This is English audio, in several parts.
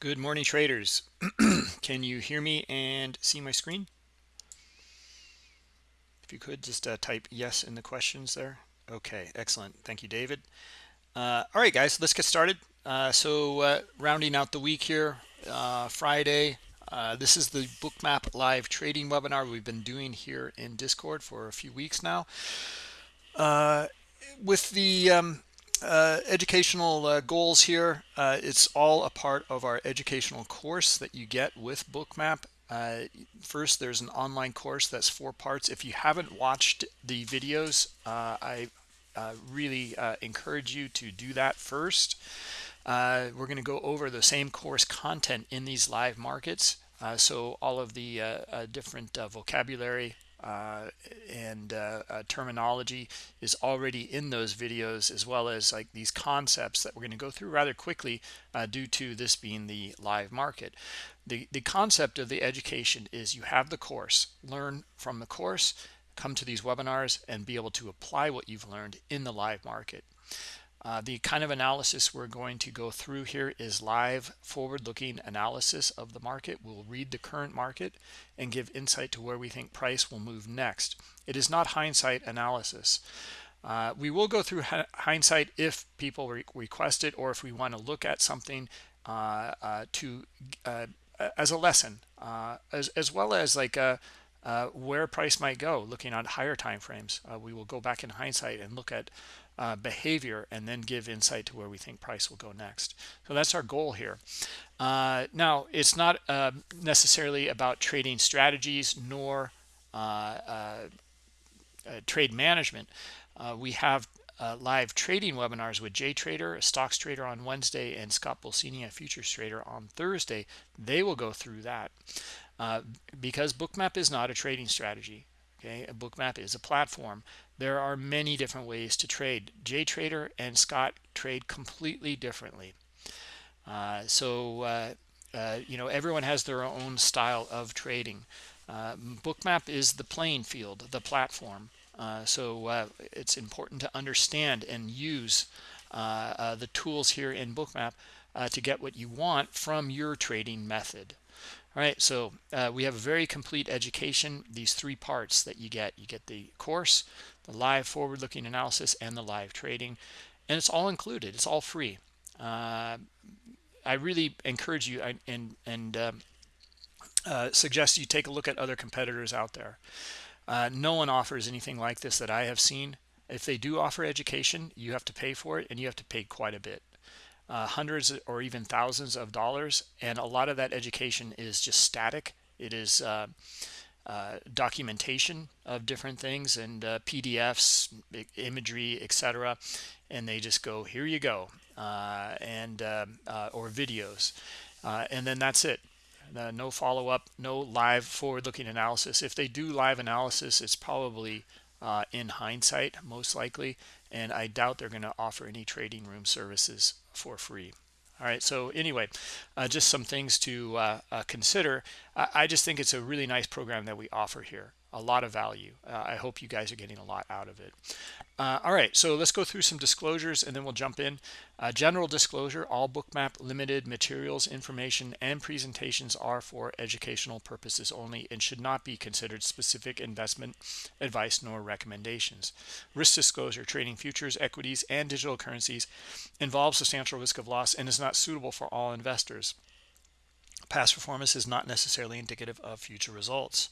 Good morning, traders. Can you hear me and see my screen? If you could just uh, type yes in the questions there. Okay, excellent. Thank you, David. Uh, all right, guys, let's get started. Uh, so uh, rounding out the week here, uh, Friday. Uh, this is the Bookmap live trading webinar we've been doing here in Discord for a few weeks now. with the um, uh, educational uh, goals here. Uh, it's all a part of our educational course that you get with Bookmap. Uh, first, there's an online course that's four parts. If you haven't watched the videos, uh, I really encourage you to do that first. we're going to go over the same course content in these live markets. so all of the different vocabulary, and uh, uh, terminology is already in those videos as well as like these concepts that we're going to go through rather quickly uh, due to this being the live market. The the concept of the education is you have the course learn from the course come to these webinars and be able to apply what you've learned in the live market uh, the kind of analysis we're going to go through here is live forward-looking analysis of the market. We'll read the current market and give insight to where we think price will move next. It is not hindsight analysis. Uh, we will go through hindsight if people re request it or if we want to look at something uh, uh to uh, as a lesson, uh, as, as well as like where price might go, looking at higher time frames. we will go back in hindsight and look at uh, behavior and then give insight to where we think price will go next. So that's our goal here. Uh, now, it's not uh, necessarily about trading strategies nor uh, uh, uh, trade management. we have live trading webinars with Jay Trader, a stocks trader on Wednesday, and Scott Pulcini, a futures trader on Thursday. They will go through that because Bookmap is not a trading strategy. Okay, a Bookmap is a platform there are many different ways to trade. Jay Trader and Scott trade completely differently. Uh, so, uh, uh, you know, everyone has their own style of trading. Uh, Bookmap is the playing field, the platform. Uh, so uh, it's important to understand and use the tools here in Bookmap to get what you want from your trading method. All right, so we have a very complete education, these three parts that you get. You get the course, the live forward-looking analysis, and the live trading. And it's all included. It's all free. Uh, I really encourage you and and um, uh, suggest you take a look at other competitors out there. Uh, no one offers anything like this that I have seen. If they do offer education, you have to pay for it, and you have to pay quite a bit. Uh, hundreds or even thousands of dollars, and a lot of that education is just static. It is uh, uh, documentation of different things and uh, PDFs, imagery, etc. And they just go, here you go, uh, and um, uh, or videos, uh, and then that's it. no follow-up, no live forward-looking analysis. If they do live analysis, it's probably in hindsight, most likely, and I doubt they're going to offer any trading room services for free all right so anyway uh, just some things to uh, uh, consider. I, I, just think it's a really nice program that we offer here a lot of value. Uh, i hope you guys are getting a lot out of it. Uh, all right so let's go through some disclosures and then we'll jump in. Uh, general disclosure all bookmap limited materials information and presentations are for educational purposes only and should not be considered specific investment advice nor recommendations. Risk disclosure trading futures equities and digital currencies involves substantial risk of loss and is not suitable for all investors past performance is not necessarily indicative of future results.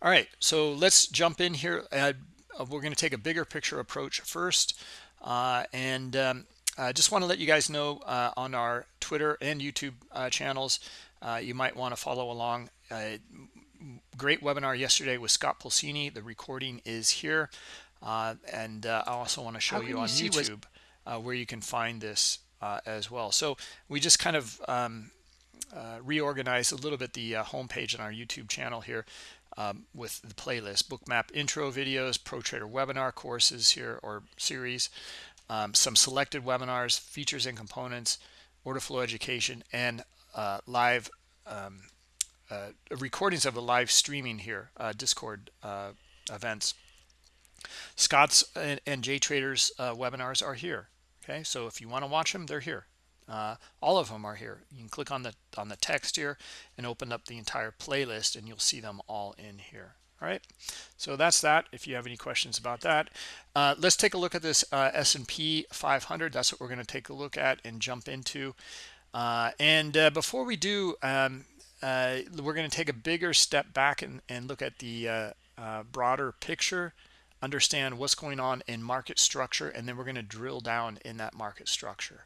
All right, so let's jump in here. Uh, we're going to take a bigger picture approach first. Uh, and um, I just want to let you guys know uh, on our Twitter and YouTube uh, channels, uh, you might want to follow along. Uh, great webinar yesterday with Scott Pulcini. The recording is here. and I also want to show you on you YouTube where you can find this as well. So we just kind of um, uh, reorganize a little bit the uh, homepage on our YouTube channel here um, with the playlist. Bookmap intro videos pro trader webinar courses here or series um, some selected webinars features and components order flow education and uh, live um, uh, recordings of the live streaming here uh, discord events. Scott's and, and jay traders webinars are here okay? So if you want to watch them they're here uh, all of them are here. You can click on the on the text here and open up the entire playlist and you'll see them all in here. All right? So that's that if you have any questions about that. Uh, let's take a look at this uh, S&P 500 that's what we're going to take a look at and jump into. Uh, and uh, before we do um, uh, we're going to take a bigger step back and, and look at the broader picture understand what's going on in market structure and then we're going to drill down in that market structure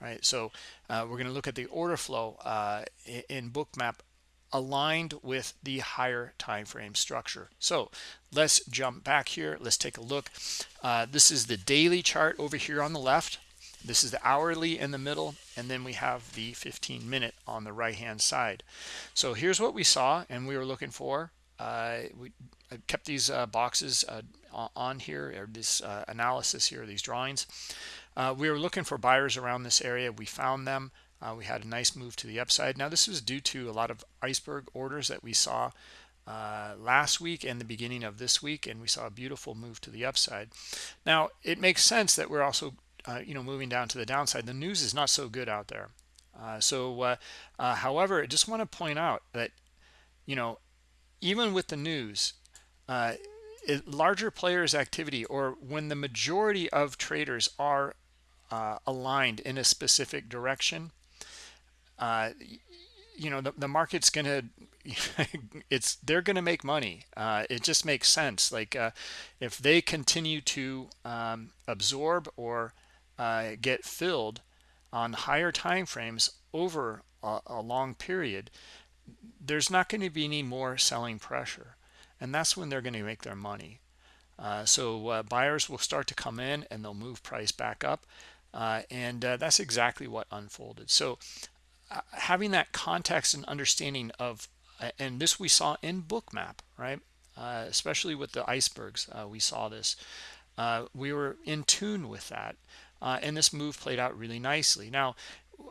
right? So we're going to look at the order flow in bookmap aligned with the higher time frame structure. So let's jump back here. Let's take a look. Uh, this is the daily chart over here on the left. This is the hourly in the middle and then we have the 15 minute on the right hand side. So here's what we saw and we were looking for. Uh, we kept these uh, boxes uh, on here or this uh, analysis here these drawings uh, we were looking for buyers around this area we found them uh, we had a nice move to the upside. Now, this was due to a lot of iceberg orders that we saw uh, last week and the beginning of this week, and we saw a beautiful move to the upside. Now, it makes sense that we're also, uh, you know, moving down to the downside. The news is not so good out there. Uh, so, uh, however, I just want to point out that, you know, even with the news, larger players activity or when the majority of traders are aligned in a specific direction, uh, you know the, the market's gonna it's they're gonna make money. Uh, it just makes sense. Like uh, if they continue to um, absorb or uh, get filled on higher time frames over a, a long period there's not going to be any more selling pressure. And that's when they're going to make their money. Uh, so uh, buyers will start to come in and they'll move price back up uh, and uh, that's exactly what unfolded. So uh, having that context and understanding of uh, and this we saw in bookmap right? Uh, especially with the icebergs uh, we saw this. We were in tune with that and this move played out really nicely. Now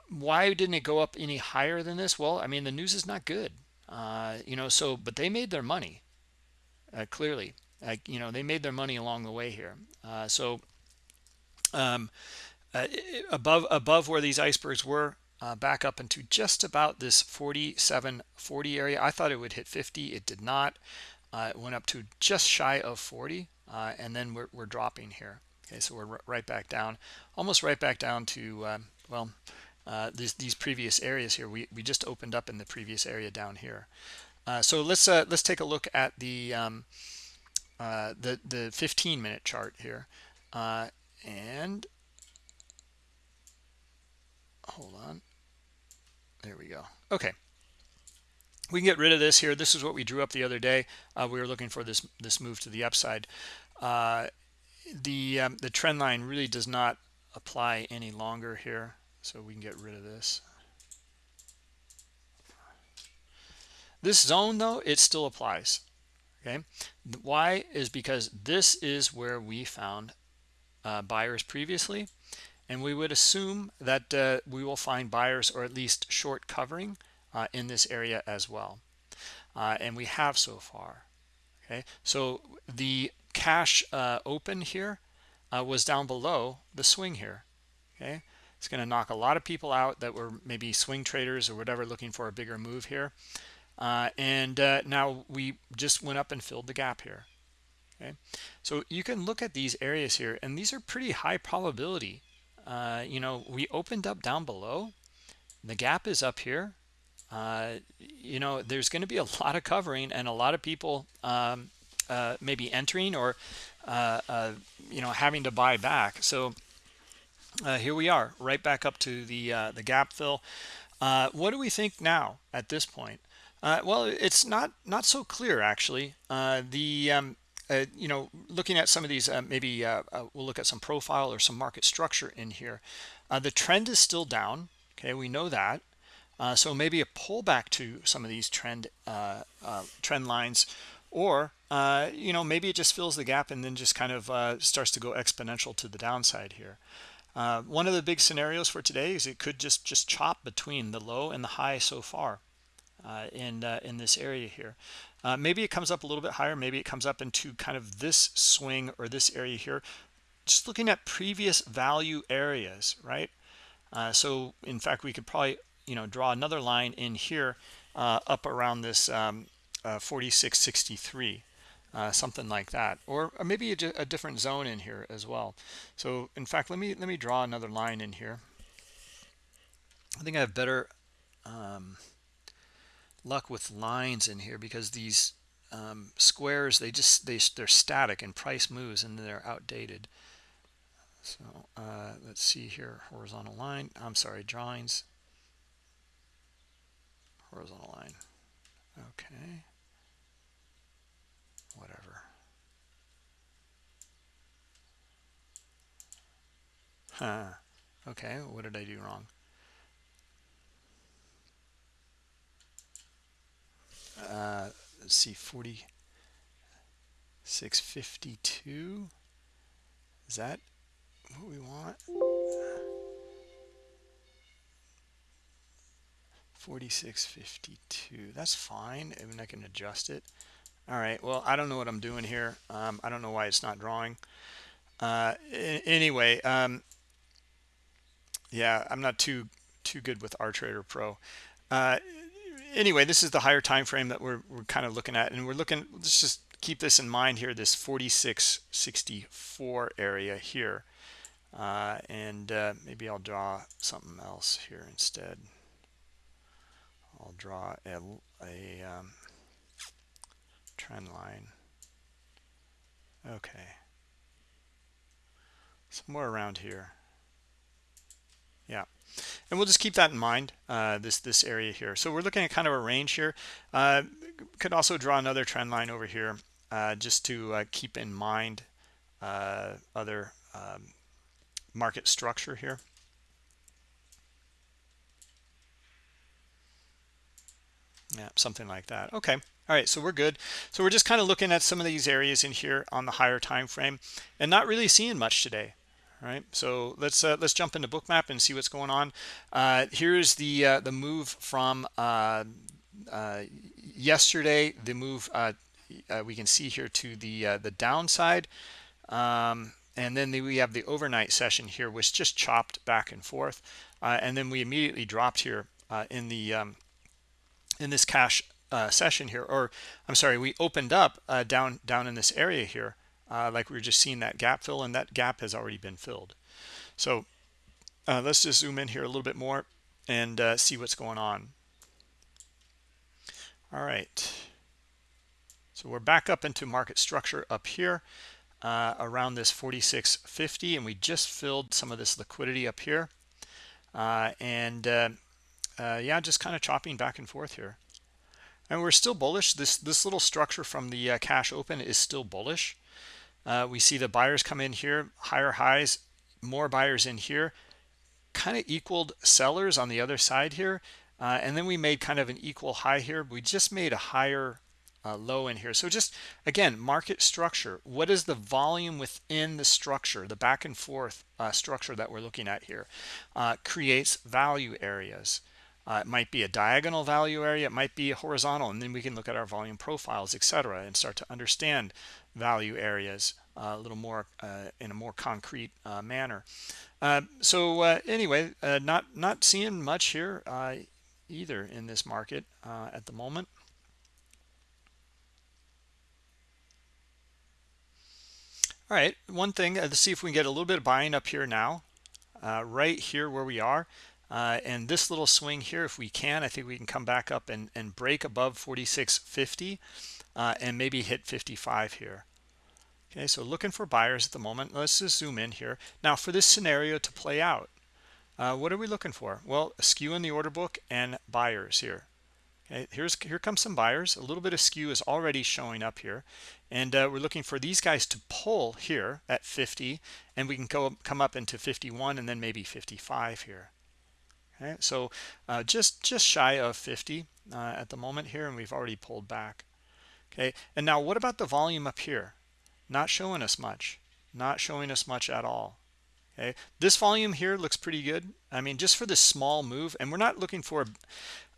why didn't it go up any higher than this? Well i mean the news is not good. You know so but they made their money clearly. You know they made their money along the way here. So um, above above where these icebergs were uh, back up into just about this 47 40 area. I thought it would hit 50 it did not. Uh, it went up to just shy of 40 uh, and then we're, we're dropping here. Okay so we're right back down almost right back down to um, well uh, these, these previous areas here. We, we just opened up in the previous area down here. Uh, so let's uh, let's take a look at the um, the the 15 minute chart here. And hold on. There we go. Okay. We can get rid of this here. This is what we drew up the other day. Uh, we were looking for this this move to the upside. Uh, the um, the trend line really does not apply any longer here so we can get rid of this. This zone though it still applies okay? Why? Is because this is where we found uh, buyers previously and we would assume that uh, we will find buyers or at least short covering uh, in this area as well. Uh, and we have so far. Okay? So the cash uh, open here uh, was down below the swing here. Okay? It's going to knock a lot of people out that were maybe swing traders or whatever looking for a bigger move here. Uh, and now we just went up and filled the gap here. Okay? So you can look at these areas here and these are pretty high probability uh, you know, we opened up down below. The gap is up here. Uh, you know, there's going to be a lot of covering and a lot of people um, uh, maybe entering or, uh, uh, you know, having to buy back. So here we are, right back up to the the gap fill. what do we think now at this point? well, it's not not so clear actually. the um, uh, you know, looking at some of these, uh, maybe uh, uh we'll look at some profile or some market structure in here. Uh, the trend is still down. Okay, we know that. So maybe a pullback to some of these trend trend lines, or you know, maybe it just fills the gap and then just kind of starts to go exponential to the downside here. one of the big scenarios for today is it could just just chop between the low and the high so far in in this area here. Uh, maybe it comes up a little bit higher. Maybe it comes up into kind of this swing or this area here. Just looking at previous value areas, right? uh, so in fact we could probably you know draw another line in here uh, up around this um, uh, 4663 uh, something like that or, or maybe a, a, different zone in here as well so in fact let me let me draw another line in here I think I have better um, luck with lines in here because these um, squares they just they they're static and price moves and they're outdated. So uh, let's see here horizontal line I'm sorry drawings. Horizontal line okay. Whatever. Huh okay what did I do wrong uh, let's see 40 652 is that what we want? 4652 that's fine. I mean I can adjust it. All right. Well I don't know what I'm doing here. Um, I don't know why it's not drawing. Uh, anyway um, yeah I'm not too too good with R Trader Pro. Uh, anyway, this is the higher time frame that we're, we're kind of looking at. And we're looking, let's just keep this in mind here, this 4664 area here. Uh, and uh, maybe I'll draw something else here instead. I'll draw a, a um, trend line. Okay. Somewhere around here. And we'll just keep that in mind uh, this this area here. So we're looking at kind of a range here. Uh, could also draw another trend line over here uh, just to uh, keep in mind uh, other um, market structure here. Yeah something like that. Okay. All right so we're good. So we're just kind of looking at some of these areas in here on the higher time frame and not really seeing much today all right so let's uh, let's jump into bookmap and see what's going on. Uh, here's the uh, the move from uh, uh, yesterday the move uh, we can see here to the the downside. Um, and then the, we have the overnight session here which just chopped back and forth. And then we immediately dropped here in the um, in this cash session here or I'm sorry we opened up down down in this area here uh, like we were just seeing that gap fill and that gap has already been filled. So uh, let's just zoom in here a little bit more and uh, see what's going on. All right. So we're back up into market structure up here uh, around this 4650 and we just filled some of this liquidity up here. Uh, and uh, yeah just kind of chopping back and forth here. And we're still bullish. This this little structure from the cash open is still bullish uh, we see the buyers come in here, higher highs, more buyers in here, kind of equaled sellers on the other side here. Uh, and then we made kind of an equal high here. We just made a higher uh, low in here. So just, again, market structure. What is the volume within the structure, the back and forth uh, structure that we're looking at here? Uh, creates value areas. Uh, it might be a diagonal value area. It might be a horizontal. And then we can look at our volume profiles, etc., and start to understand value areas uh, a little more uh, in a more concrete uh, manner. Uh, so uh, anyway, uh, not not seeing much here either in this market at the moment. All right, one thing, let's see if we can get a little bit of buying up here now, right here where we are. And this little swing here, if we can, I think we can come back up and, and break above 46.50 uh, and maybe hit 55 here. Okay, so looking for buyers at the moment. Let's just zoom in here. Now, for this scenario to play out, uh, what are we looking for? Well, a skew in the order book and buyers here. Okay, here's here comes some buyers. A little bit of skew is already showing up here, and uh, we're looking for these guys to pull here at 50, and we can go come up into 51 and then maybe 55 here. Okay, so uh, just just shy of 50 uh, at the moment here, and we've already pulled back. Okay, and now what about the volume up here? Not showing us much, not showing us much at all. Okay, this volume here looks pretty good. I mean, just for this small move, and we're not looking for,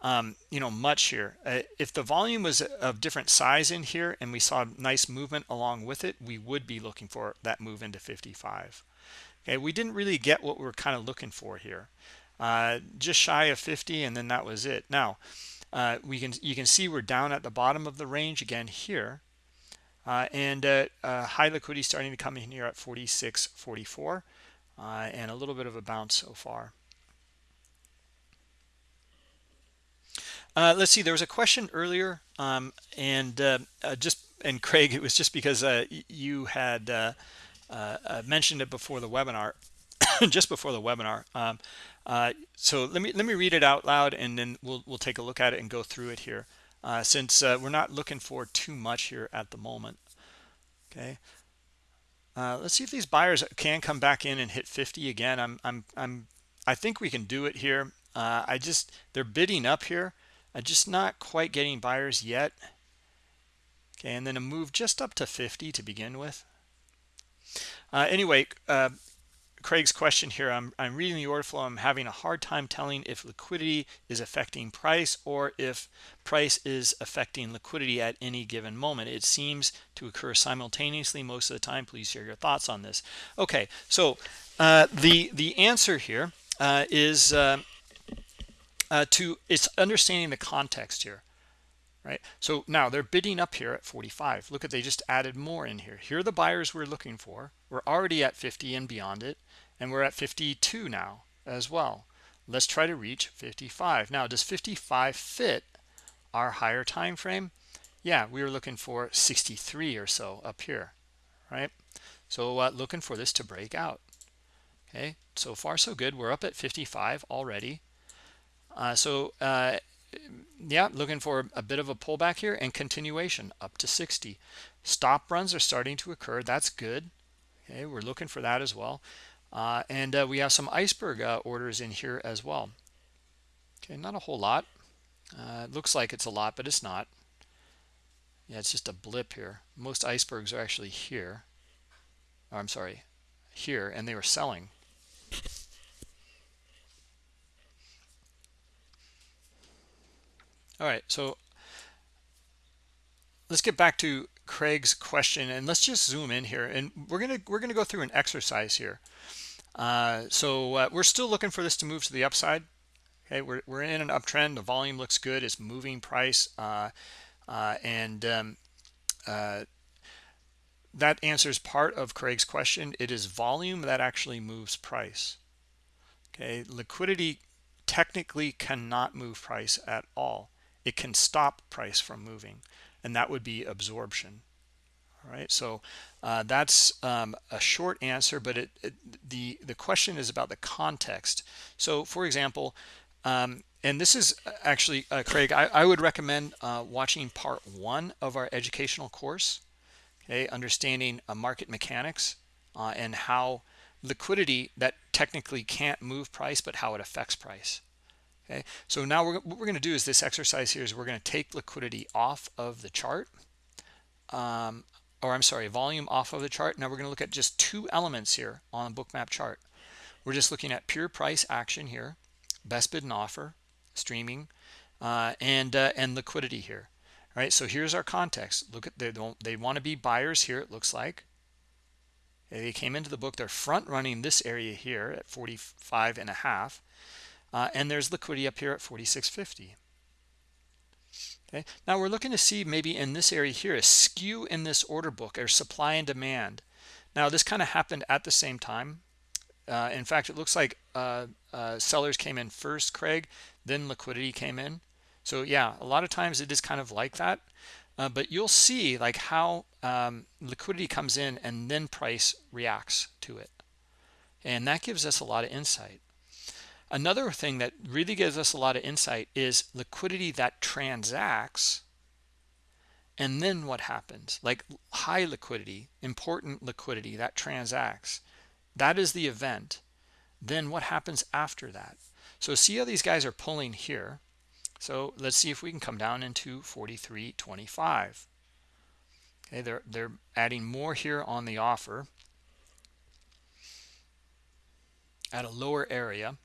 um, you know, much here. Uh, if the volume was of different size in here and we saw nice movement along with it, we would be looking for that move into 55. Okay, we didn't really get what we are kind of looking for here. uh, just shy of 50 and then that was it now uh, we can you can see we're down at the bottom of the range again here uh, and uh, uh, high liquidity starting to come in here at 46.44 uh, and a little bit of a bounce so far. Let's see there was a question earlier um, and just and Craig it was just because you had mentioned it before the webinar just before the webinar. Um, uh, so let me let me read it out loud and then we'll we'll take a look at it and go through it here uh, since uh, we're not looking for too much here at the moment okay? Uh, let's see if these buyers can come back in and hit 50 again. I'm I'm I'm I think we can do it here. Uh, I just they're bidding up here. I'm just not quite getting buyers yet. Okay and then a move just up to 50 to begin with. Uh, anyway uh, Craig's question here, I'm, I'm reading the order flow. I'm having a hard time telling if liquidity is affecting price or if price is affecting liquidity at any given moment. It seems to occur simultaneously most of the time. Please share your thoughts on this. Okay, so uh, the, the answer here uh, is uh, uh to it's understanding the context here right? So now they're bidding up here at 45 look at they just added more in here. Here are the buyers we're looking for. We're already at 50 and beyond it and we're at 52 now as well. Let's try to reach 55 now does 55 fit our higher time frame? Yeah we were looking for 63 or so up here right? So uh, looking for this to break out. Okay so far so good. We're up at 55 already. Uh, so uh, yeah looking for a bit of a pullback here and continuation up to 60 stop runs are starting to occur. That's good. Okay we're looking for that as well. Uh, and uh, we have some iceberg uh, orders in here as well. Okay not a whole lot. Uh, it looks like it's a lot but it's not. Yeah it's just a blip here. Most icebergs are actually here. Oh, i'm sorry here and they were selling all right so let's get back to craig's question and let's just zoom in here and we're gonna we're gonna go through an exercise here. Uh, so uh, we're still looking for this to move to the upside okay? We're, we're in an uptrend the volume looks good it's moving price uh, uh and um, uh, that answers part of craig's question. It is volume that actually moves price okay? Liquidity technically cannot move price at all it can stop price from moving and that would be absorption. All right so uh, that's um, a short answer but it, it, the the question is about the context. So for example um, and this is uh, actually uh, Craig I, I, would recommend uh, watching part one of our educational course okay understanding uh, market mechanics uh, and how liquidity that technically can't move price but how it affects price okay? So now we're, what we're going to do is this exercise here is we're going to take liquidity off of the chart um, or I'm sorry volume off of the chart. Now we're going to look at just two elements here on the bookmap chart. We're just looking at pure price action here best bid and offer streaming uh, and uh, and liquidity here all right? So here's our context. Look at they don't they want to be buyers here it looks like. They came into the book they're front running this area here at 45 and a half uh, and there's liquidity up here at 46.50 okay? Now we're looking to see maybe in this area here a skew in this order book or supply and demand. Now this kind of happened at the same time. Uh, in fact it looks like uh, uh, sellers came in first craig then liquidity came in. So yeah a lot of times it is kind of like that. Uh, but you'll see like how um, liquidity comes in and then price reacts to it. And that gives us a lot of insight Another thing that really gives us a lot of insight is liquidity that transacts and then what happens? Like high liquidity important liquidity that transacts. That is the event. Then what happens after that? So see how these guys are pulling here. So let's see if we can come down into 43.25 okay they're they're adding more here on the offer at a lower area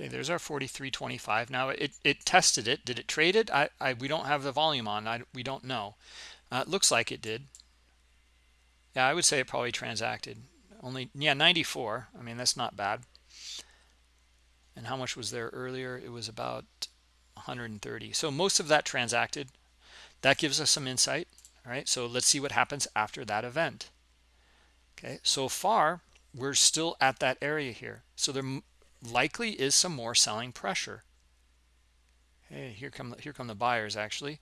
Okay, there's our 43.25. Now it, it tested it. Did it trade it? I, I we don't have the volume on. I, we don't know. Uh, it looks like it did. Yeah, I would say it probably transacted. Only yeah, 94. I mean that's not bad. And how much was there earlier? It was about 130. So most of that transacted. That gives us some insight. All right. So let's see what happens after that event. Okay. So far we're still at that area here. So there likely is some more selling pressure. Hey, here come here come the buyers actually.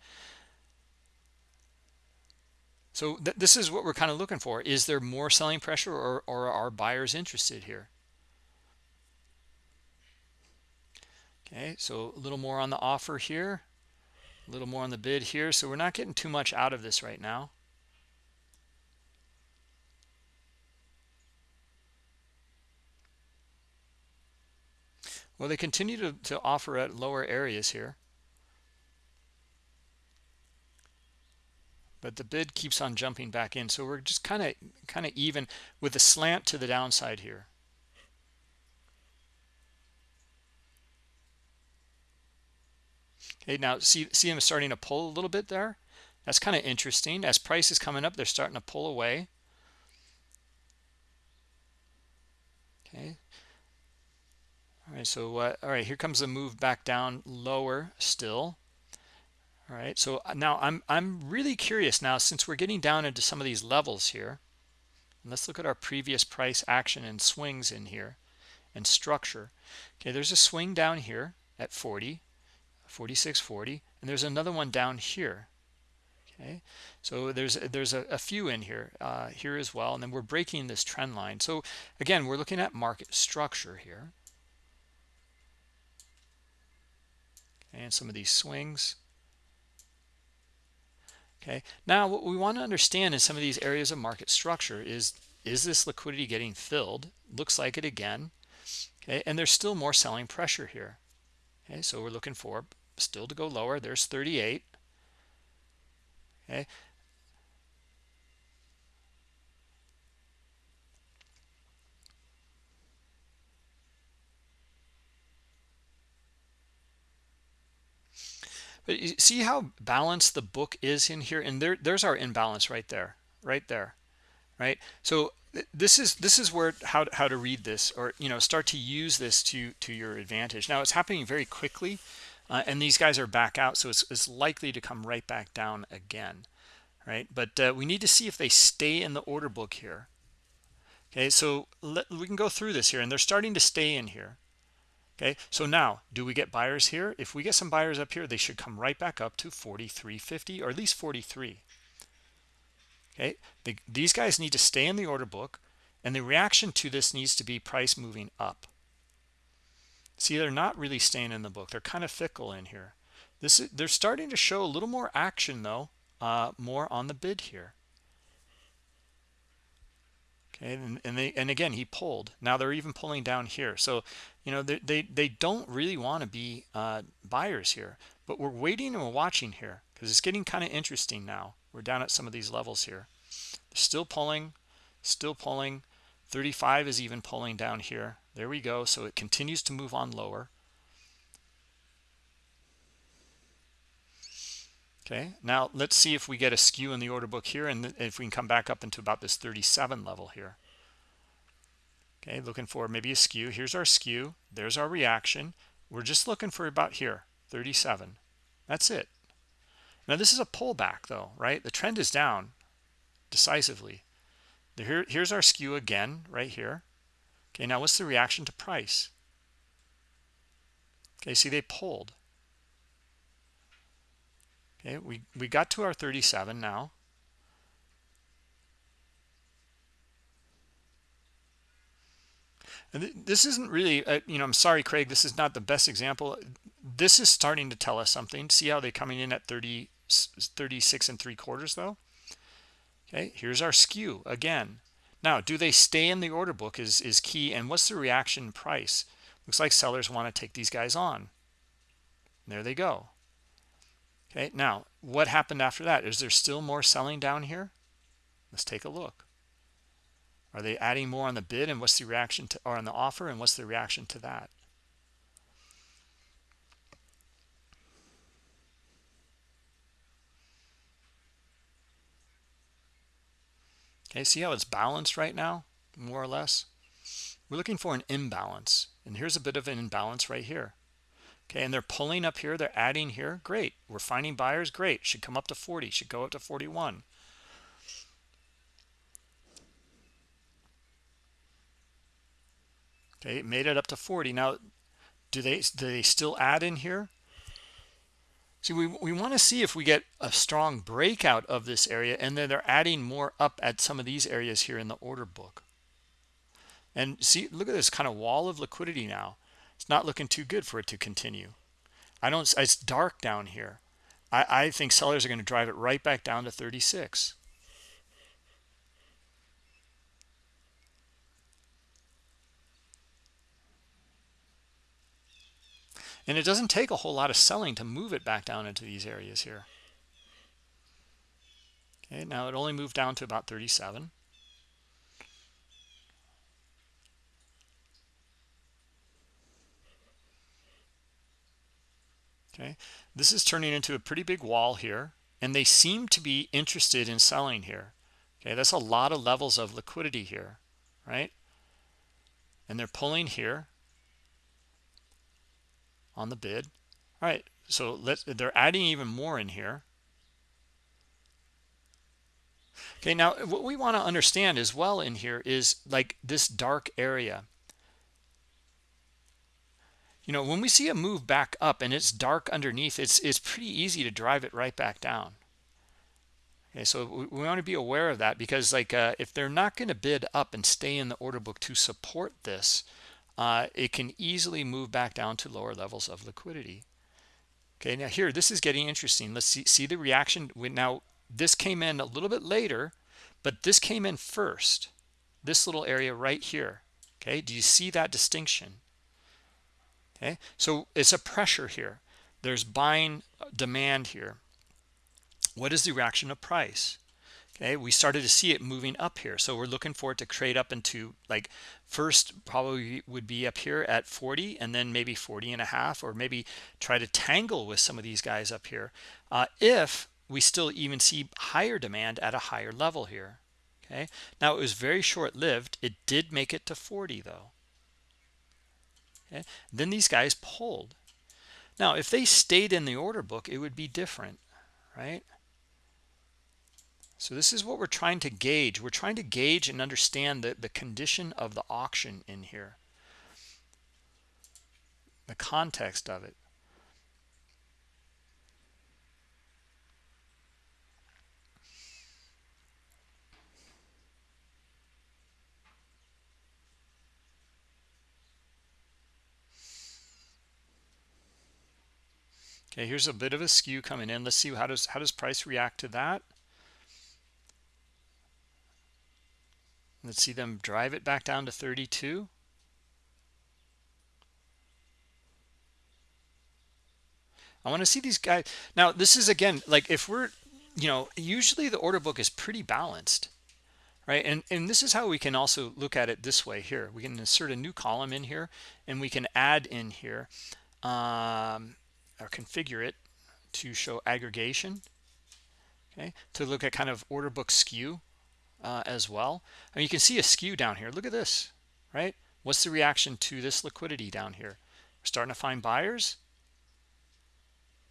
So th this is what we're kind of looking for. Is there more selling pressure or, or are buyers interested here? Okay, so a little more on the offer here, a little more on the bid here. So we're not getting too much out of this right now. Well, they continue to, to offer at lower areas here. But the bid keeps on jumping back in. So we're just kind of kind of even with a slant to the downside here. Okay, now see see them starting to pull a little bit there. That's kind of interesting. As price is coming up, they're starting to pull away. Okay, all right so all right here comes the move back down lower still. All right so uh, now i'm i'm really curious now since we're getting down into some of these levels here let's look at our previous price action and swings in here and structure. Okay there's a swing down here at 40 46.40 and there's another one down here. Okay so there's there's a, a few in here uh, here as well and then we're breaking this trend line. So again we're looking at market structure here and some of these swings. Okay now what we want to understand in some of these areas of market structure is is this liquidity getting filled? Looks like it again. Okay and there's still more selling pressure here. Okay so we're looking for still to go lower. There's 38 okay see how balanced the book is in here? And there, there's our imbalance right there, right there, right? So this is this is where how how to read this or you know start to use this to to your advantage. Now it's happening very quickly, uh, and these guys are back out, so it's, it's likely to come right back down again, right? But uh, we need to see if they stay in the order book here. Okay, so let, we can go through this here, and they're starting to stay in here okay so now do we get buyers here? If we get some buyers up here they should come right back up to 43.50 or at least 43 okay the, these guys need to stay in the order book and the reaction to this needs to be price moving up. See they're not really staying in the book. They're kind of fickle in here. This is, they're starting to show a little more action though uh, more on the bid here. Okay and, and they and again he pulled. Now they're even pulling down here. So you know they they, they don't really want to be uh, buyers here but we're waiting and we're watching here because it's getting kind of interesting now. We're down at some of these levels here. Still pulling still pulling. 35 is even pulling down here. There we go. So it continues to move on lower. Okay now let's see if we get a skew in the order book here and if we can come back up into about this 37 level here okay looking for maybe a skew. Here's our skew. There's our reaction. We're just looking for about here 37 that's it. Now this is a pullback though right? The trend is down decisively. Here, here's our skew again right here. Okay now what's the reaction to price? Okay see they pulled. Okay we we got to our 37 now and this isn't really uh, you know i'm sorry craig this is not the best example. This is starting to tell us something. See how they're coming in at 30 36 and three quarters though? Okay here's our skew again. Now do they stay in the order book is is key and what's the reaction price? Looks like sellers want to take these guys on. There they go. Okay now what happened after that? Is there still more selling down here? Let's take a look are they adding more on the bid and what's the reaction to, or on the offer and what's the reaction to that? Okay, see how it's balanced right now, more or less? We're looking for an imbalance. And here's a bit of an imbalance right here. Okay, and they're pulling up here, they're adding here. Great. We're finding buyers. Great. Should come up to 40, should go up to 41. Okay made it up to 40 now do they do they still add in here? See we, we want to see if we get a strong breakout of this area and then they're adding more up at some of these areas here in the order book. And see look at this kind of wall of liquidity now. It's not looking too good for it to continue. I don't it's dark down here. I i think sellers are going to drive it right back down to 36 And it doesn't take a whole lot of selling to move it back down into these areas here. Okay, now it only moved down to about 37. Okay, this is turning into a pretty big wall here, and they seem to be interested in selling here. Okay, that's a lot of levels of liquidity here, right? And they're pulling here on the bid. All right so let's they're adding even more in here. Okay now what we want to understand as well in here is like this dark area. You know when we see a move back up and it's dark underneath it's it's pretty easy to drive it right back down. Okay so we, want to be aware of that because like uh, if they're not going to bid up and stay in the order book to support this uh, it can easily move back down to lower levels of liquidity. Okay, now here, this is getting interesting. Let's see, see the reaction. Now, this came in a little bit later, but this came in first. This little area right here. Okay, do you see that distinction? Okay, so it's a pressure here. There's buying demand here. What is the reaction of price? Okay we started to see it moving up here. So we're looking for it to trade up into like first probably would be up here at 40 and then maybe 40 and a half or maybe try to tangle with some of these guys up here uh, if we still even see higher demand at a higher level here. Okay? Now it was very short-lived. It did make it to 40 though. Okay? Then these guys pulled. Now if they stayed in the order book it would be different right so this is what we're trying to gauge. We're trying to gauge and understand the, the condition of the auction in here. The context of it. Okay, here's a bit of a skew coming in. Let's see how does how does price react to that. Let's see them drive it back down to 32. I want to see these guys. Now, this is again, like if we're, you know, usually the order book is pretty balanced, right? And, and this is how we can also look at it this way here. We can insert a new column in here and we can add in here um, or configure it to show aggregation, okay? To look at kind of order book skew uh, as well. and you can see a skew down here. Look at this, right? What's the reaction to this liquidity down here? We're starting to find buyers.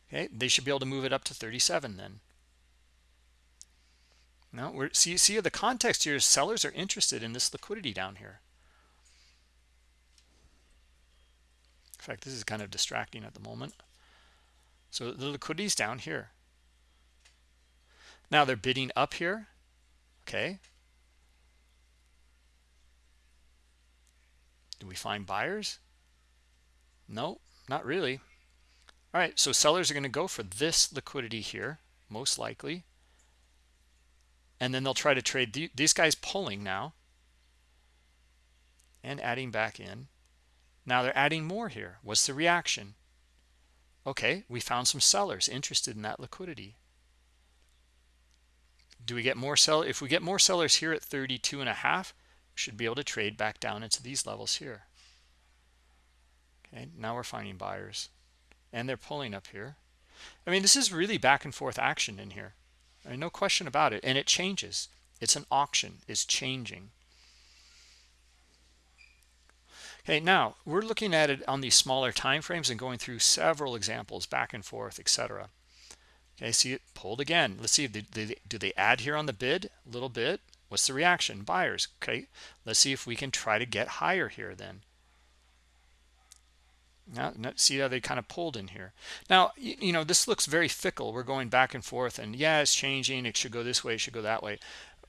Okay, they should be able to move it up to 37 then. Now, we're see see the context here is sellers are interested in this liquidity down here. In fact, this is kind of distracting at the moment. So the liquidity is down here. Now they're bidding up here Okay. Do we find buyers? No, not really. All right, so sellers are going to go for this liquidity here, most likely. And then they'll try to trade the, these guys pulling now and adding back in. Now they're adding more here. What's the reaction? Okay, we found some sellers interested in that liquidity do we get more sell if we get more sellers here at 32 and a half we should be able to trade back down into these levels here. Okay now we're finding buyers. And they're pulling up here. I mean this is really back and forth action in here. I mean, no question about it. And it changes. It's an auction. It's changing. Okay now we're looking at it on these smaller time frames and going through several examples back and forth etc okay see it pulled again let's see if do they add here on the bid a little bit what's the reaction buyers okay let's see if we can try to get higher here then now, see how they kind of pulled in here. Now, you, you, know, this looks very fickle. We're going back and forth and yeah, it's changing. It should go this way. It should go that way.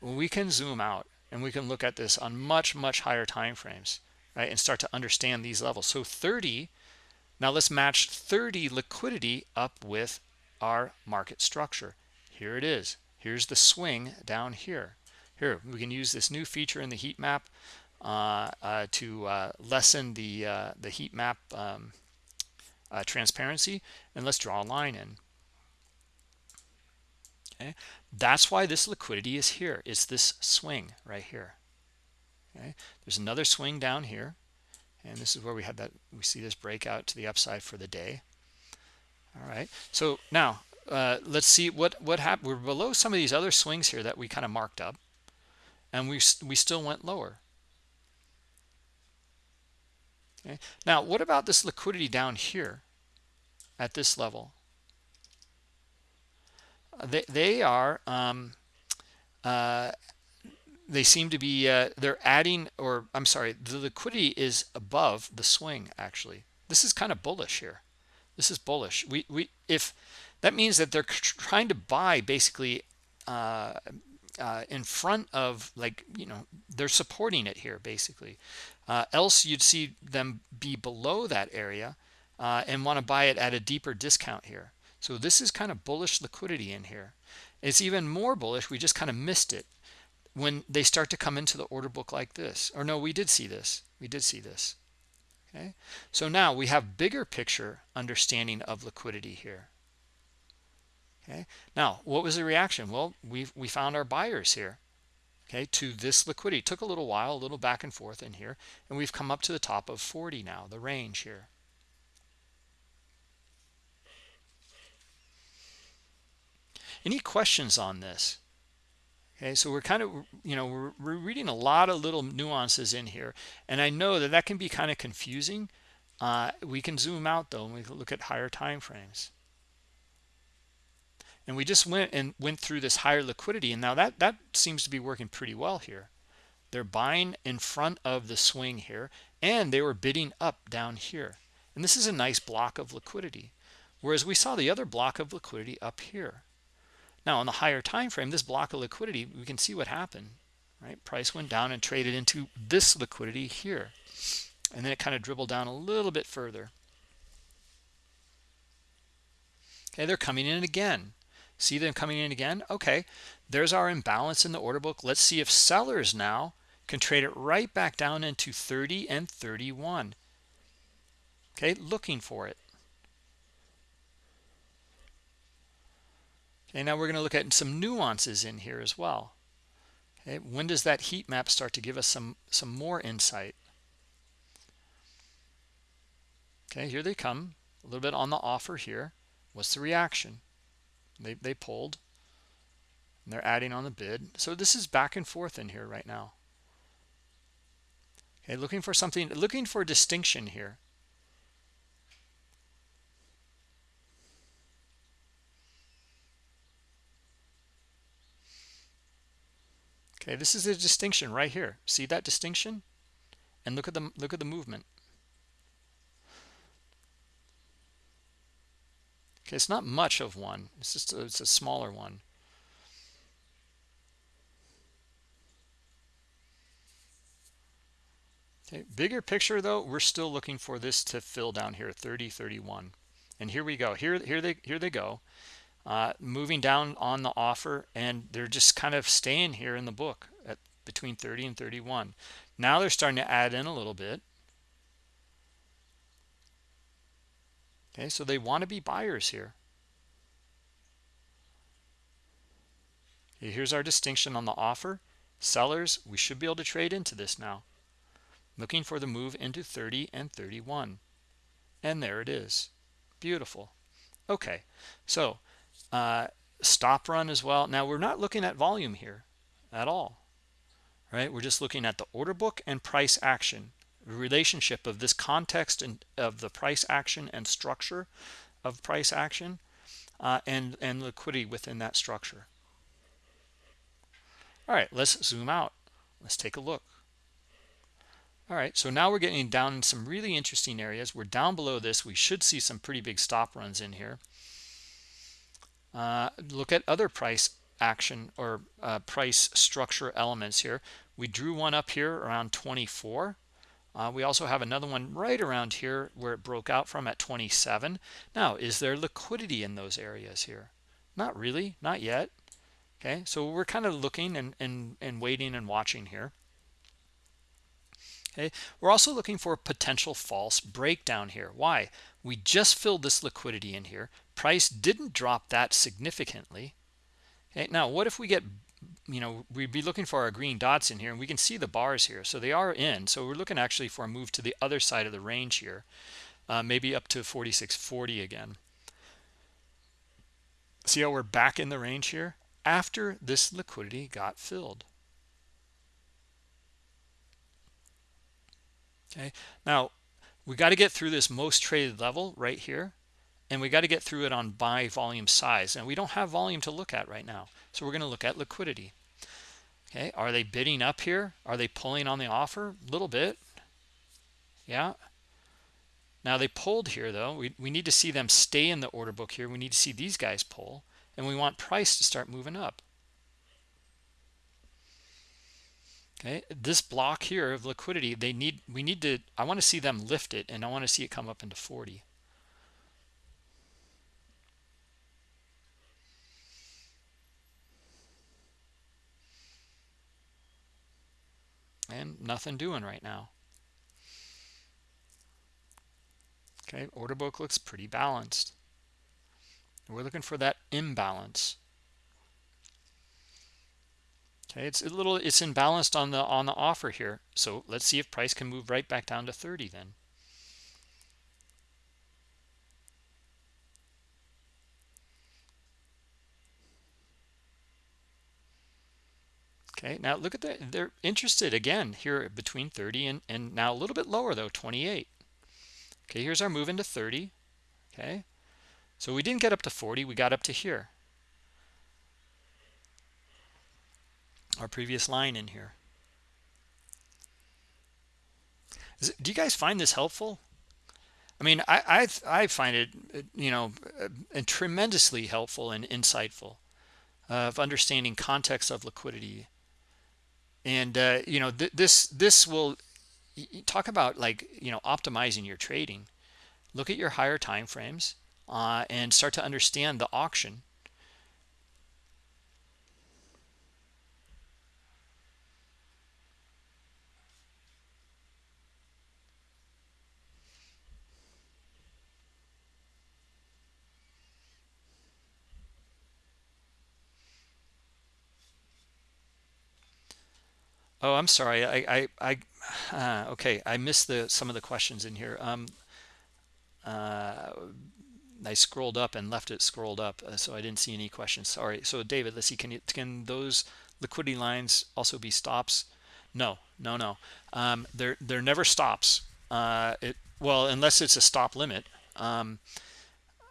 We can zoom out and we can look at this on much, much higher time frames, right? And start to understand these levels. So 30, now let's match 30 liquidity up with our market structure. Here it is. Here's the swing down here. Here, we can use this new feature in the heat map uh, uh, to uh, lessen the the heat map um, transparency and let's draw a line in. Okay? That's why this liquidity is here. It's this swing right here. Okay? There's another swing down here. And this is where we had that we see this breakout to the upside for the day all right so now uh, let's see what what happened we're below some of these other swings here that we kind of marked up and we we still went lower Okay. Now, what about this liquidity down here at this level? Uh, they, they are, um, uh, they seem to be, uh, they're adding, or I'm sorry, the liquidity is above the swing, actually. This is kind of bullish here. This is bullish. We, we, if that means that they're trying to buy basically uh, uh, in front of like you know they're supporting it here basically. Uh, else you'd see them be below that area uh, and want to buy it at a deeper discount here. So this is kind of bullish liquidity in here. It's even more bullish we just kind of missed it when they start to come into the order book like this. Or no we did see this. We did see this okay? So now we have bigger picture understanding of liquidity here. Okay? Now what was the reaction? Well we we found our buyers here okay to this liquidity. It took a little while a little back and forth in here and we've come up to the top of 40 now the range here. Any questions on this okay so we're kind of you know we're, we're reading a lot of little nuances in here and i know that that can be kind of confusing. Uh, we can zoom out though and we look at higher time frames. And we just went and went through this higher liquidity and now that that seems to be working pretty well here. They're buying in front of the swing here and they were bidding up down here. And this is a nice block of liquidity whereas we saw the other block of liquidity up here now on the higher time frame this block of liquidity we can see what happened right? Price went down and traded into this liquidity here. And then it kind of dribbled down a little bit further. Okay they're coming in again. See them coming in again? Okay there's our imbalance in the order book. Let's see if sellers now can trade it right back down into 30 and 31 okay looking for it okay now we're going to look at some nuances in here as well okay when does that heat map start to give us some some more insight okay here they come a little bit on the offer here what's the reaction they, they pulled. And they're adding on the bid. So this is back and forth in here right now. Okay, looking for something, looking for distinction here. Okay, this is a distinction right here. See that distinction? And look at the look at the movement. Okay, it's not much of one. It's just a, it's a smaller one. Okay, bigger picture though, we're still looking for this to fill down here, 30, 31. And here we go. Here, here they here they go. Uh, moving down on the offer and they're just kind of staying here in the book at between 30 and 31. Now they're starting to add in a little bit. Okay, so they want to be buyers here. Here's our distinction on the offer. Sellers, we should be able to trade into this now. Looking for the move into 30 and 31. And there it is. Beautiful. Okay, so uh, stop run as well. Now we're not looking at volume here. at all right? We're just looking at the order book and price action relationship of this context and of the price action and structure of price action uh, and and liquidity within that structure. All right let's zoom out. Let's take a look. All right so now we're getting down in some really interesting areas. We're down below this. We should see some pretty big stop runs in here uh, look at other price action or uh, price structure elements here. We drew one up here around 24 uh, we also have another one right around here where it broke out from at 27 now is there liquidity in those areas here? Not really not yet. Okay so we're kind of looking and and, and waiting and watching here. Okay we're also looking for a potential false breakdown here. Why? We just filled this liquidity in here price didn't drop that significantly. Okay now what if we get you know we'd be looking for our green dots in here and we can see the bars here. So they are in. So we're looking actually for a move to the other side of the range here uh, maybe up to 4640 again. See how we're back in the range here? After this liquidity got filled. Okay now we got to get through this most traded level right here and we got to get through it on buy volume size and we don't have volume to look at right now. So we're going to look at liquidity. Okay are they bidding up here? Are they pulling on the offer? A little bit. Yeah. Now they pulled here though. We, we need to see them stay in the order book here. We need to see these guys pull and we want price to start moving up. Okay this block here of liquidity they need we need to i want to see them lift it and i want to see it come up into 40 and nothing doing right now. Okay order book looks pretty balanced. We're looking for that imbalance. Okay it's a little it's imbalanced on the on the offer here. So let's see if price can move right back down to 30 then okay now look at that they're interested again here between 30 and and now a little bit lower though 28 okay here's our move into 30 okay? So we didn't get up to 40 we got up to here. Our previous line in here. It, do you guys find this helpful? I mean I I, I find it you know uh, tremendously helpful and insightful uh, of understanding context of liquidity and uh, you know th this this will talk about like you know optimizing your trading. Look at your higher time frames uh, and start to understand the auction Oh, I'm sorry. I, I, I uh, okay. I missed the some of the questions in here. Um, uh, I scrolled up and left it scrolled up, uh, so I didn't see any questions. Sorry. So, David, let's see. Can you, can those liquidity lines also be stops? No, no, no. Um, they're they're never stops. Uh, it well, unless it's a stop limit. Um,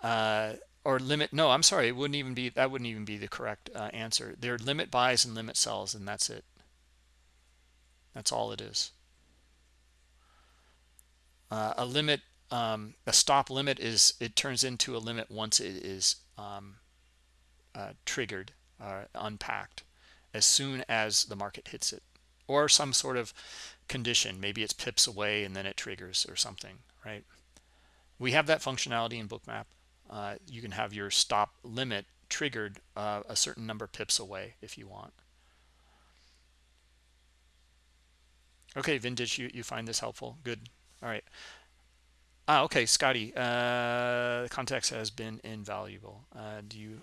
uh, or limit no i'm sorry it wouldn't even be that wouldn't even be the correct uh, answer they're limit buys and limit sells and that's it that's all it is. Uh, a limit, um, a stop limit is it turns into a limit once it is um, uh, triggered, uh, unpacked, as soon as the market hits it, or some sort of condition. Maybe it's pips away and then it triggers or something, right? We have that functionality in Bookmap. Uh, you can have your stop limit triggered uh, a certain number pips away if you want. Okay, Vintage, you, you find this helpful. Good. All right. Ah, okay, Scotty. Uh, context has been invaluable. Uh, do you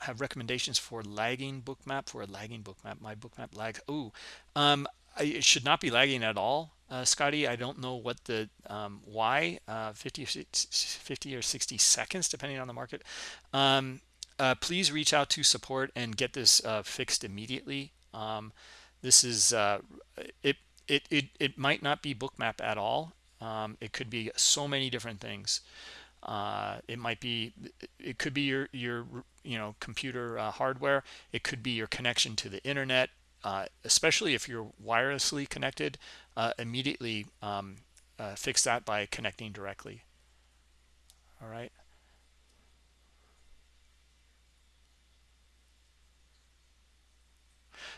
have recommendations for lagging bookmap for a lagging bookmap? My bookmap lag. Oh, um, it should not be lagging at all, uh, Scotty. I don't know what the um, why uh, 50, 50 or 60 seconds, depending on the market. Um, uh, please reach out to support and get this uh, fixed immediately. Um, this is uh, it, it it it might not be bookmap at all. Um, it could be so many different things. Uh, it might be it could be your your you know computer uh, hardware. It could be your connection to the internet. Uh, especially if you're wirelessly connected, uh, immediately um, uh, fix that by connecting directly. All right.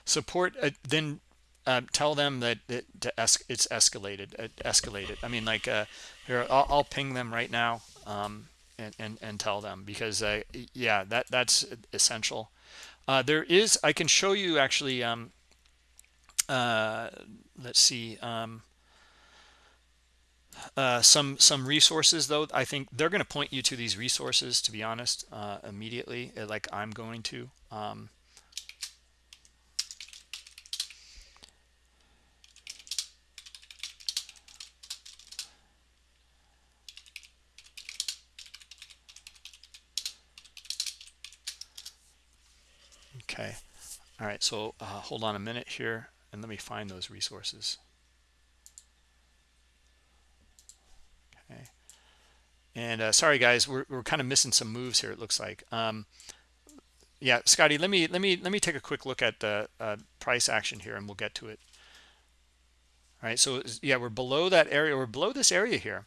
Support uh, then uh, tell them that it, es it's escalated uh, escalated. I mean like uh, here I'll, I'll, ping them right now um, and, and and tell them because uh, yeah that that's essential. Uh, there is i can show you actually um, let's see um, uh, some some resources though. I think they're going to point you to these resources to be honest uh, immediately like i'm going to um, Okay. All right. So uh, hold on a minute here and let me find those resources. Okay. And uh, sorry, guys, we're, we're kind of missing some moves here. It looks like. Um, yeah, Scotty, let me let me let me take a quick look at the uh, price action here, and we'll get to it. All right. So yeah, we're below that area. We're below this area here.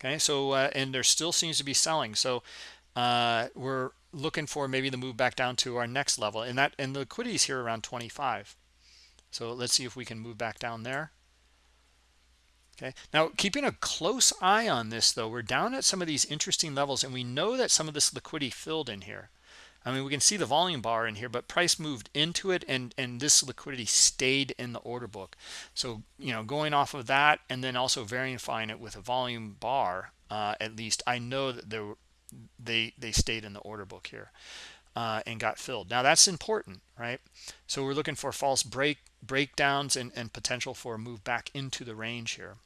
Okay. So uh, and there still seems to be selling. So uh, we're looking for maybe the move back down to our next level and that and the liquidity is here around 25 so let's see if we can move back down there. Okay. Now keeping a close eye on this though we're down at some of these interesting levels and we know that some of this liquidity filled in here. I mean we can see the volume bar in here but price moved into it and and this liquidity stayed in the order book. So you know going off of that and then also verifying it with a volume bar uh, at least I know that there they they stayed in the order book here uh, and got filled. Now that's important, right? So we're looking for false break breakdowns and, and potential for a move back into the range here.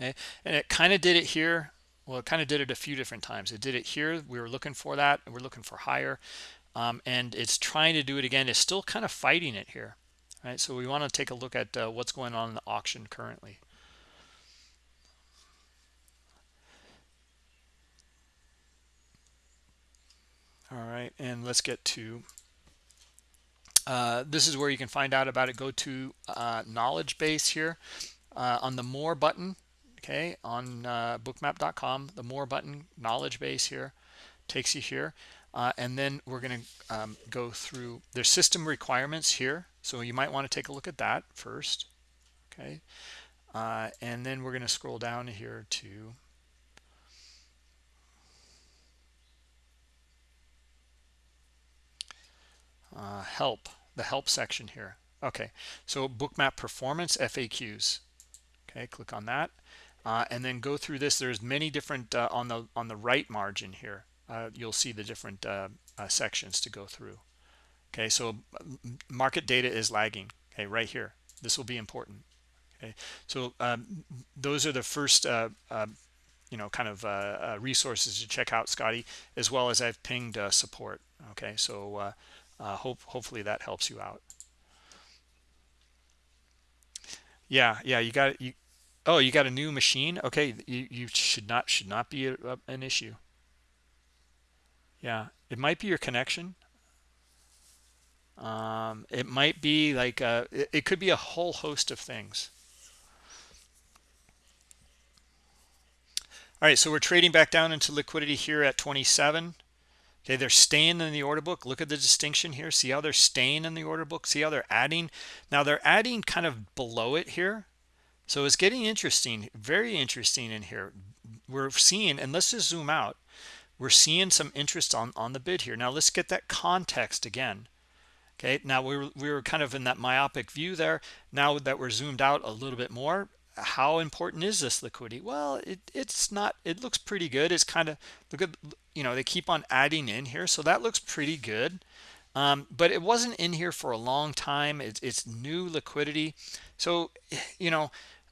Okay, and it kind of did it here. Well, it kind of did it a few different times. It did it here. We were looking for that. We're looking for higher, um, and it's trying to do it again. It's still kind of fighting it here, right? So we want to take a look at uh, what's going on in the auction currently. All right and let's get to uh, this is where you can find out about it. Go to uh, knowledge base here uh, on the more button okay on uh, bookmap.com the more button knowledge base here takes you here uh, and then we're going to um, go through their system requirements here so you might want to take a look at that first okay uh, and then we're going to scroll down here to uh, help the help section here. Okay so bookmap performance faqs okay click on that. Uh, and then go through this. There's many different uh, on the on the right margin here uh, you'll see the different uh, uh, sections to go through. Okay so market data is lagging. Okay right here. This will be important. Okay so um, those are the first um, you know kind of resources to check out Scotty as well as I've pinged support. Okay so uh, hope hopefully that helps you out. Yeah yeah you got you oh you got a new machine? Okay you, you should not should not be a, a, an issue. Yeah it might be your connection. Um, it might be like a, uh, it, it could be a whole host of things. All right so we're trading back down into liquidity here at 27 Okay, they're staying in the order book. Look at the distinction here. See how they're staying in the order book? See how they're adding? Now they're adding kind of below it here. So it's getting interesting, very interesting in here. We're seeing, and let's just zoom out. We're seeing some interest on, on the bid here. Now let's get that context again. Okay, now we were, we were kind of in that myopic view there. Now that we're zoomed out a little bit more, how important is this liquidity? Well it, it's not it looks pretty good. It's kind of look at you know they keep on adding in here so that looks pretty good. Um, but it wasn't in here for a long time. It's, it's new liquidity. So you know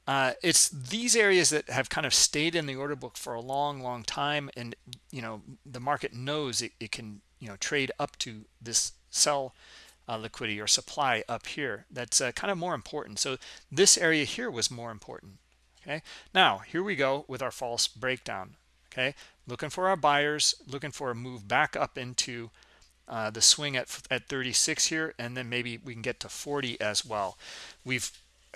uh, it's these areas that have kind of stayed in the order book for a long long time and you know the market knows it, it can you know trade up to this sell uh, liquidity or supply up here that's uh, kind of more important. So this area here was more important okay? Now here we go with our false breakdown okay? Looking for our buyers looking for a move back up into uh, the swing at at 36 here and then maybe we can get to 40 as well. We've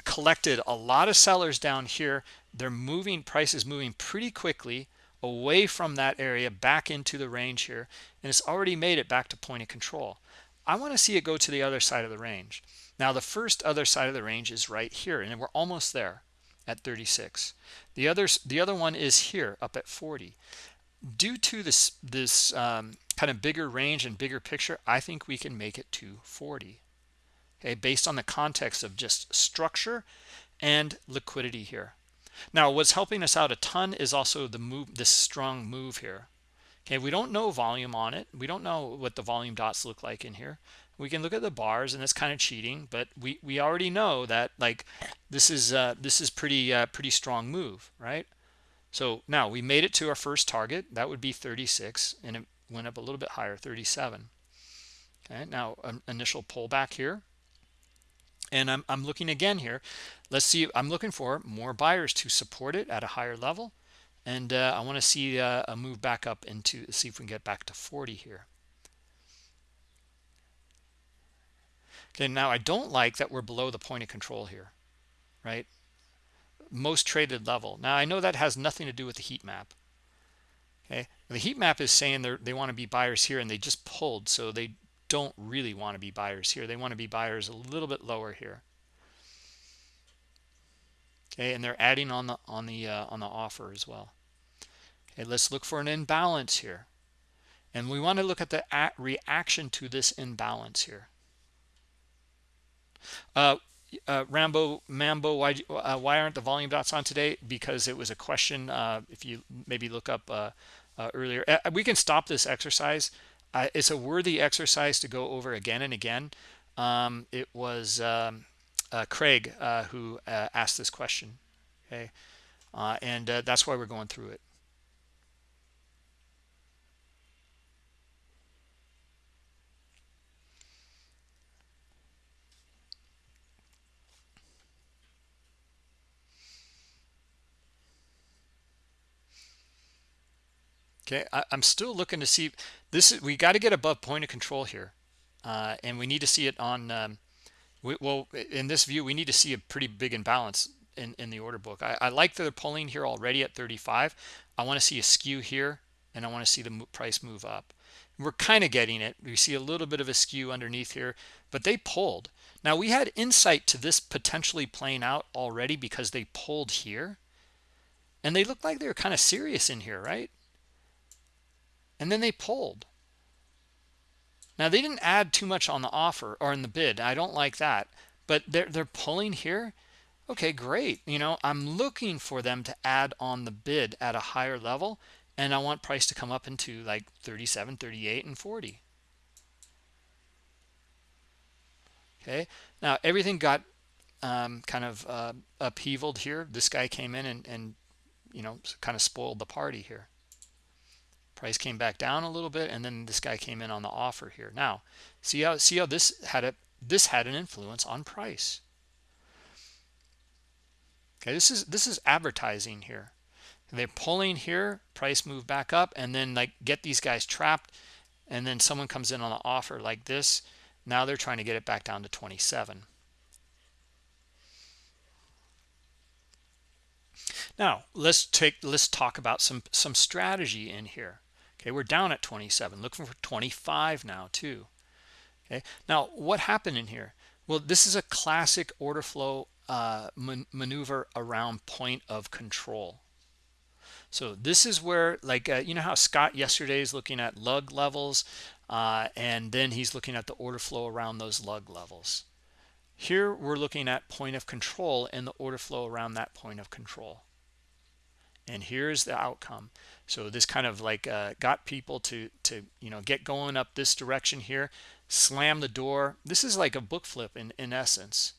collected a lot of sellers down here. They're moving prices moving pretty quickly away from that area back into the range here and it's already made it back to point of control I want to see it go to the other side of the range. Now the first other side of the range is right here and we're almost there at 36. The others the other one is here up at 40. Due to this this um, kind of bigger range and bigger picture, I think we can make it to 40. Okay, based on the context of just structure and liquidity here. Now, what's helping us out a ton is also the move, this strong move here. Okay, we don't know volume on it. We don't know what the volume dots look like in here. We can look at the bars and it's kind of cheating, but we we already know that like this is uh, this is pretty uh, pretty strong move, right? So now we made it to our first target. That would be 36, and it went up a little bit higher, 37. Okay, now um, initial pullback here. And I'm, I'm looking again here. Let's see, I'm looking for more buyers to support it at a higher level and uh, I want to see uh, a move back up into see if we can get back to 40 here. Okay now I don't like that we're below the point of control here right? Most traded level. Now I know that has nothing to do with the heat map. Okay the heat map is saying they they want to be buyers here and they just pulled so they don't really want to be buyers here. They want to be buyers a little bit lower here okay and they're adding on the on the uh, on the offer as well. Okay let's look for an imbalance here. And we want to look at the at reaction to this imbalance here. Uh, uh, Rambo Mambo why uh, why aren't the volume dots on today? Because it was a question uh, if you maybe look up uh, uh, earlier. We can stop this exercise. It's a worthy exercise to go over again and again. Um, it was um, uh, Craig uh, who uh, asked this question. Okay, uh, and uh, that's why we're going through it. Okay, I, am still looking to see this. Is, we got to get above point of control here, uh, and we need to see it on. Um, we, well, in this view, we need to see a pretty big imbalance in, in the order book. I, I like that they're pulling here already at 35. I want to see a skew here, and I want to see the price move up. We're kind of getting it. We see a little bit of a skew underneath here, but they pulled. Now, we had insight to this potentially playing out already because they pulled here. And they looked like they were kind of serious in here, right? And then they pulled. Now they didn't add too much on the offer or in the bid. I don't like that. But they're they're pulling here. Okay, great. You know, I'm looking for them to add on the bid at a higher level and I want price to come up into like 37, 38 and 40. Okay. Now everything got um, kind of uh, upheavaled here. This guy came in and, and you know, kind of spoiled the party here price came back down a little bit and then this guy came in on the offer here. Now see how see how this had a this had an influence on price. Okay this is this is advertising here. They're pulling here price move back up and then like get these guys trapped and then someone comes in on the offer like this. Now they're trying to get it back down to 27 now let's take let's talk about some some strategy in here okay we're down at 27 looking for 25 now too. Okay now what happened in here? Well this is a classic order flow uh, man maneuver around point of control. So this is where like uh, you know how Scott yesterday is looking at lug levels uh, and then he's looking at the order flow around those lug levels. Here we're looking at point of control and the order flow around that point of control and here's the outcome. So this kind of like uh, got people to to you know get going up this direction here slam the door. This is like a book flip in in essence.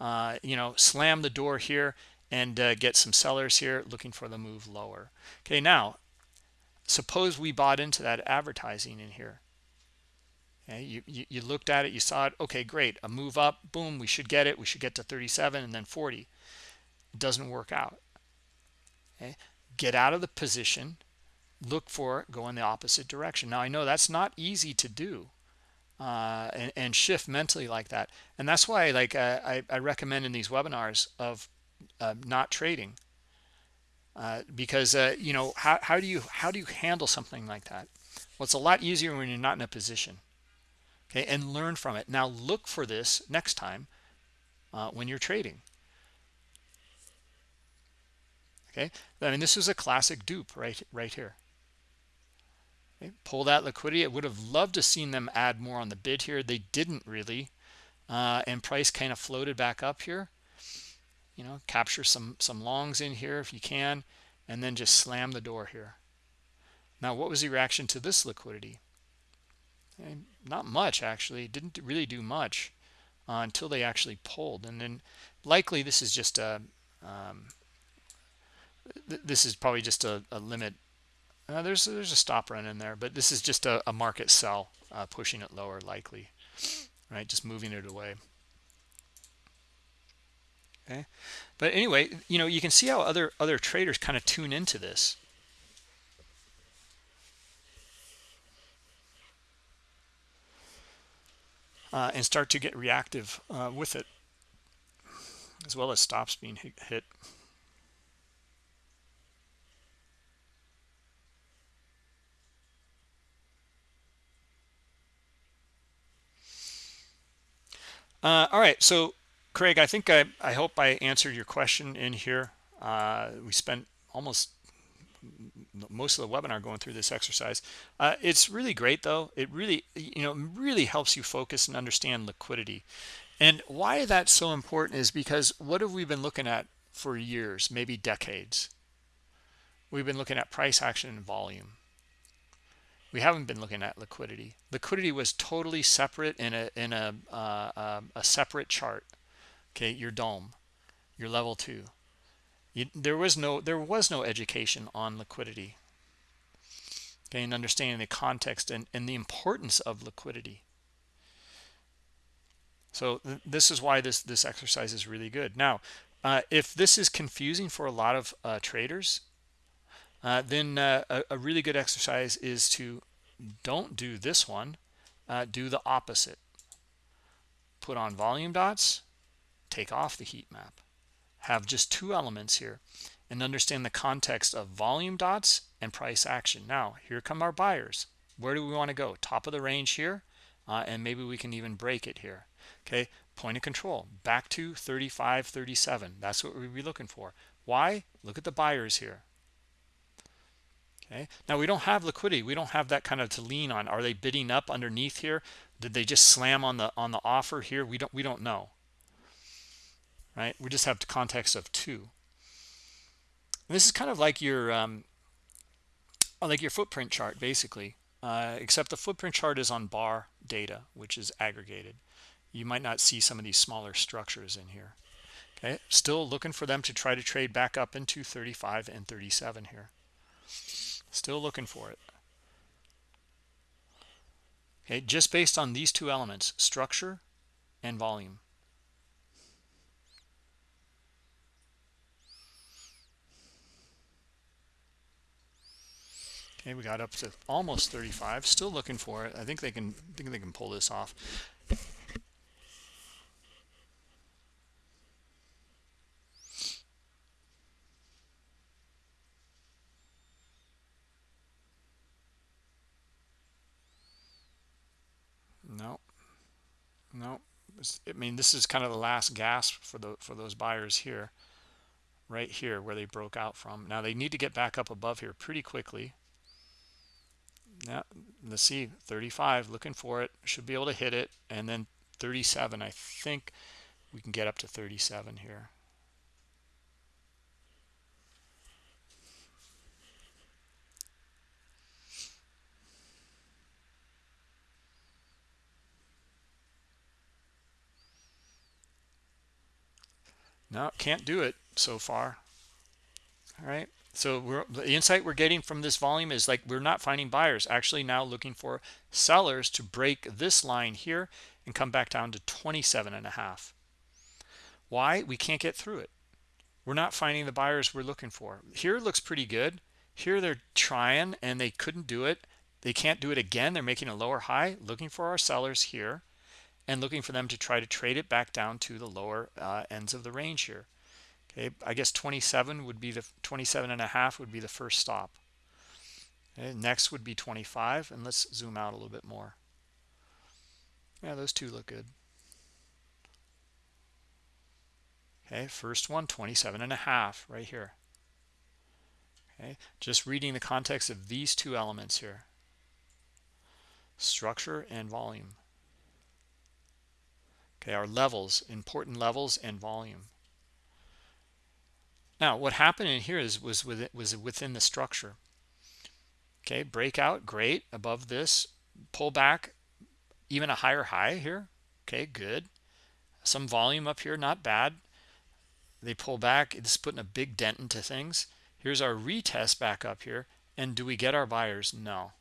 Uh, you know slam the door here and uh, get some sellers here looking for the move lower. Okay now suppose we bought into that advertising in here. Okay you, you, you looked at it you saw it. Okay great. A move up boom we should get it. We should get to 37 and then 40 it doesn't work out okay get out of the position look for it go in the opposite direction. Now i know that's not easy to do uh, and, and, shift mentally like that. And that's why like uh, I, I recommend in these webinars of uh, not trading uh, because uh, you know how, how do you how do you handle something like that? Well it's a lot easier when you're not in a position okay and learn from it. Now look for this next time uh, when you're trading okay? I mean this is a classic dupe right right here. Okay, pull that liquidity i would have loved to seen them add more on the bid here. They didn't really uh, and price kind of floated back up here. You know capture some some longs in here if you can and then just slam the door here. Now what was the reaction to this liquidity? And eh, not much actually. Didn't really do much uh, until they actually pulled. And then likely this is just a um, th this is probably just a, a limit. Uh, there's there's a stop run in there but this is just a, a market sell uh, pushing it lower likely right? Just moving it away. Okay? But anyway you know you can see how other other traders kind of tune into this. Uh, and start to get reactive uh, with it as well as stops being hit Uh, all right, so Craig, I think I, I hope I answered your question in here. Uh, we spent almost most of the webinar going through this exercise. Uh, it's really great though. It really, you know, really helps you focus and understand liquidity. And why that's so important is because what have we been looking at for years, maybe decades? We've been looking at price action and volume we haven't been looking at liquidity. Liquidity was totally separate in a in a uh, uh, a separate chart. Okay your DOM, your level two. You, there was no there was no education on liquidity. Okay and understanding the context and, and the importance of liquidity. So th this is why this this exercise is really good. Now uh, if this is confusing for a lot of uh, traders uh, then uh, a, a, really good exercise is to don't do this one. Uh, do the opposite. Put on volume dots. Take off the heat map. Have just two elements here and understand the context of volume dots and price action. Now here come our buyers. Where do we want to go? Top of the range here uh, and maybe we can even break it here. Okay point of control. Back to 35 37 that's what we'd be looking for. Why? Look at the buyers here okay? Now we don't have liquidity. We don't have that kind of to lean on. Are they bidding up underneath here? Did they just slam on the on the offer here? We don't we don't know. Right? We just have the context of two. And this is kind of like your um like your footprint chart basically. Uh, except the footprint chart is on bar data which is aggregated. You might not see some of these smaller structures in here. Okay? Still looking for them to try to trade back up into 35 and 37 here Still looking for it. Okay, just based on these two elements, structure and volume. Okay, we got up to almost 35. Still looking for it. I think they can I think they can pull this off. no no i mean this is kind of the last gasp for the for those buyers here right here where they broke out from. Now they need to get back up above here pretty quickly. Yeah let's see 35 looking for it should be able to hit it. And then 37 i think we can get up to 37 here no can't do it so far. All right so the insight we're getting from this volume is like we're not finding buyers actually now looking for sellers to break this line here and come back down to 27 and a half. Why? We can't get through it. We're not finding the buyers we're looking for. Here looks pretty good. Here they're trying and they couldn't do it. They can't do it again. They're making a lower high looking for our sellers here and looking for them to try to trade it back down to the lower uh, ends of the range here. Okay i guess 27 would be the 27 and a half would be the first stop. Okay, next would be 25 and let's zoom out a little bit more. Yeah those two look good. Okay first one 27 and a half right here. Okay just reading the context of these two elements here. Structure and volume okay our levels important levels and volume. Now what happened in here is was with it was within the structure. Okay breakout great. Above this pull back even a higher high here. Okay good. Some volume up here not bad. They pull back it's putting a big dent into things. Here's our retest back up here and do we get our buyers? No.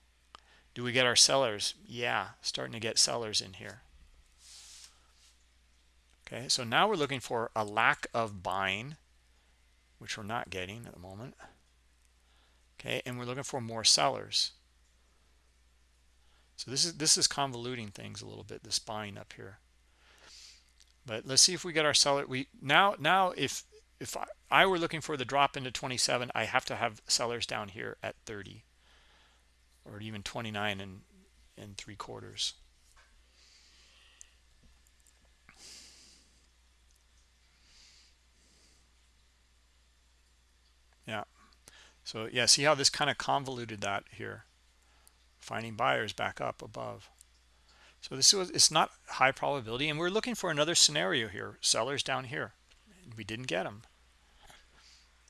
Do we get our sellers? Yeah starting to get sellers in here okay so now we're looking for a lack of buying which we're not getting at the moment. Okay and we're looking for more sellers. So this is this is convoluting things a little bit this buying up here. But let's see if we get our seller we now now if if I, I were looking for the drop into 27 I have to have sellers down here at 30 or even 29 and and three quarters yeah. So yeah see how this kind of convoluted that here? Finding buyers back up above. So this was it's not high probability and we're looking for another scenario here. Sellers down here. We didn't get them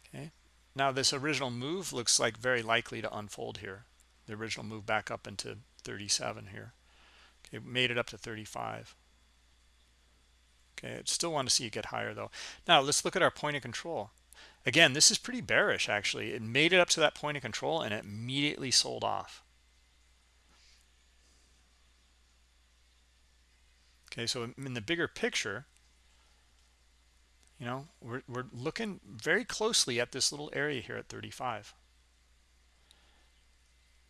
okay. Now this original move looks like very likely to unfold here. The original move back up into 37 here. Okay made it up to 35 okay I still want to see it get higher though. Now let's look at our point of control again this is pretty bearish actually. It made it up to that point of control and it immediately sold off. Okay so in the bigger picture you know we're, we're looking very closely at this little area here at 35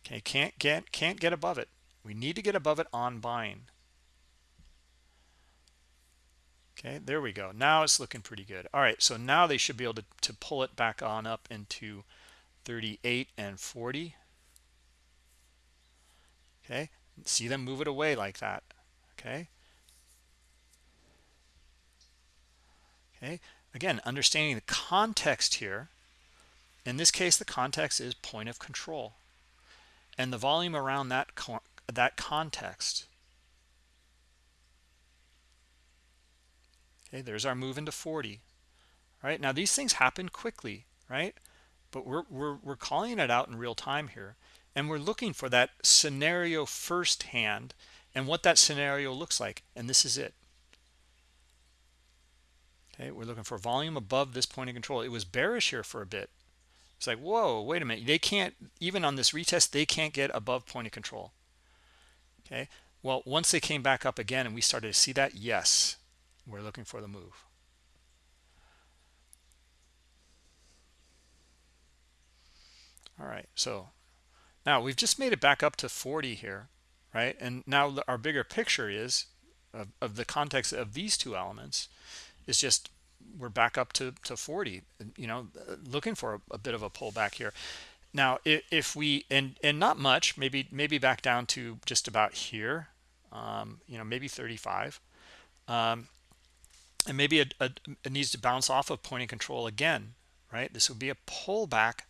okay can't get can't get above it. We need to get above it on buying okay there we go. Now it's looking pretty good. All right so now they should be able to, to pull it back on up into 38 and 40 okay see them move it away like that. Okay. Okay again understanding the context here. In this case the context is point of control. And the volume around that that context okay there's our move into 40 right? Now these things happen quickly right? But we're, we're we're calling it out in real time here and we're looking for that scenario firsthand and what that scenario looks like and this is it. Okay we're looking for volume above this point of control. It was bearish here for a bit. It's like whoa wait a minute. They can't even on this retest they can't get above point of control. Okay well once they came back up again and we started to see that yes we're looking for the move. All right so now we've just made it back up to 40 here right? And now our bigger picture is of, of the context of these two elements is just we're back up to to 40 you know looking for a, a bit of a pullback here. Now if, if, we and and not much maybe maybe back down to just about here um, you know maybe 35 um, and maybe it, it needs to bounce off of point of control again right? This would be a pullback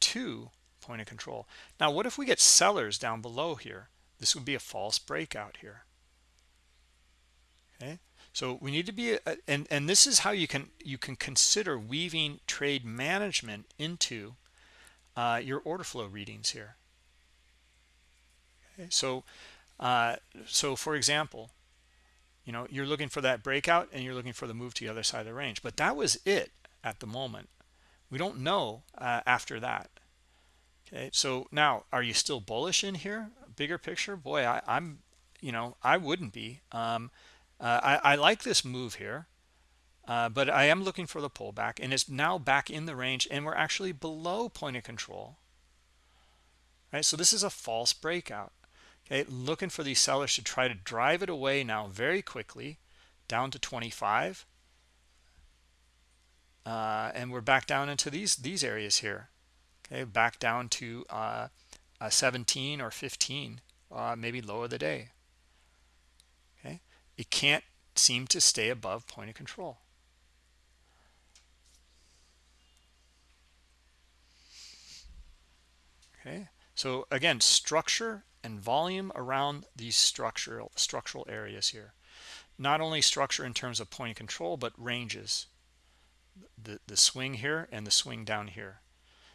to point of control. Now what if we get sellers down below here? This would be a false breakout here. Okay? So we need to be and and this is how you can you can consider weaving trade management into uh, your order flow readings here. Okay? So uh, so for example you know you're looking for that breakout and you're looking for the move to the other side of the range. But that was it at the moment. We don't know uh, after that. Okay so now are you still bullish in here? Bigger picture? Boy I, am you know i wouldn't be. Um, uh, I, I, like this move here uh, but i am looking for the pullback and it's now back in the range and we're actually below point of control. Right so this is a false breakout okay looking for these sellers to try to drive it away now very quickly down to 25 uh, and we're back down into these these areas here. Okay back down to uh, 17 or 15 uh, maybe low of the day. Okay it can't seem to stay above point of control. Okay so again structure and volume around these structural structural areas here. Not only structure in terms of point of control but ranges. The the swing here and the swing down here.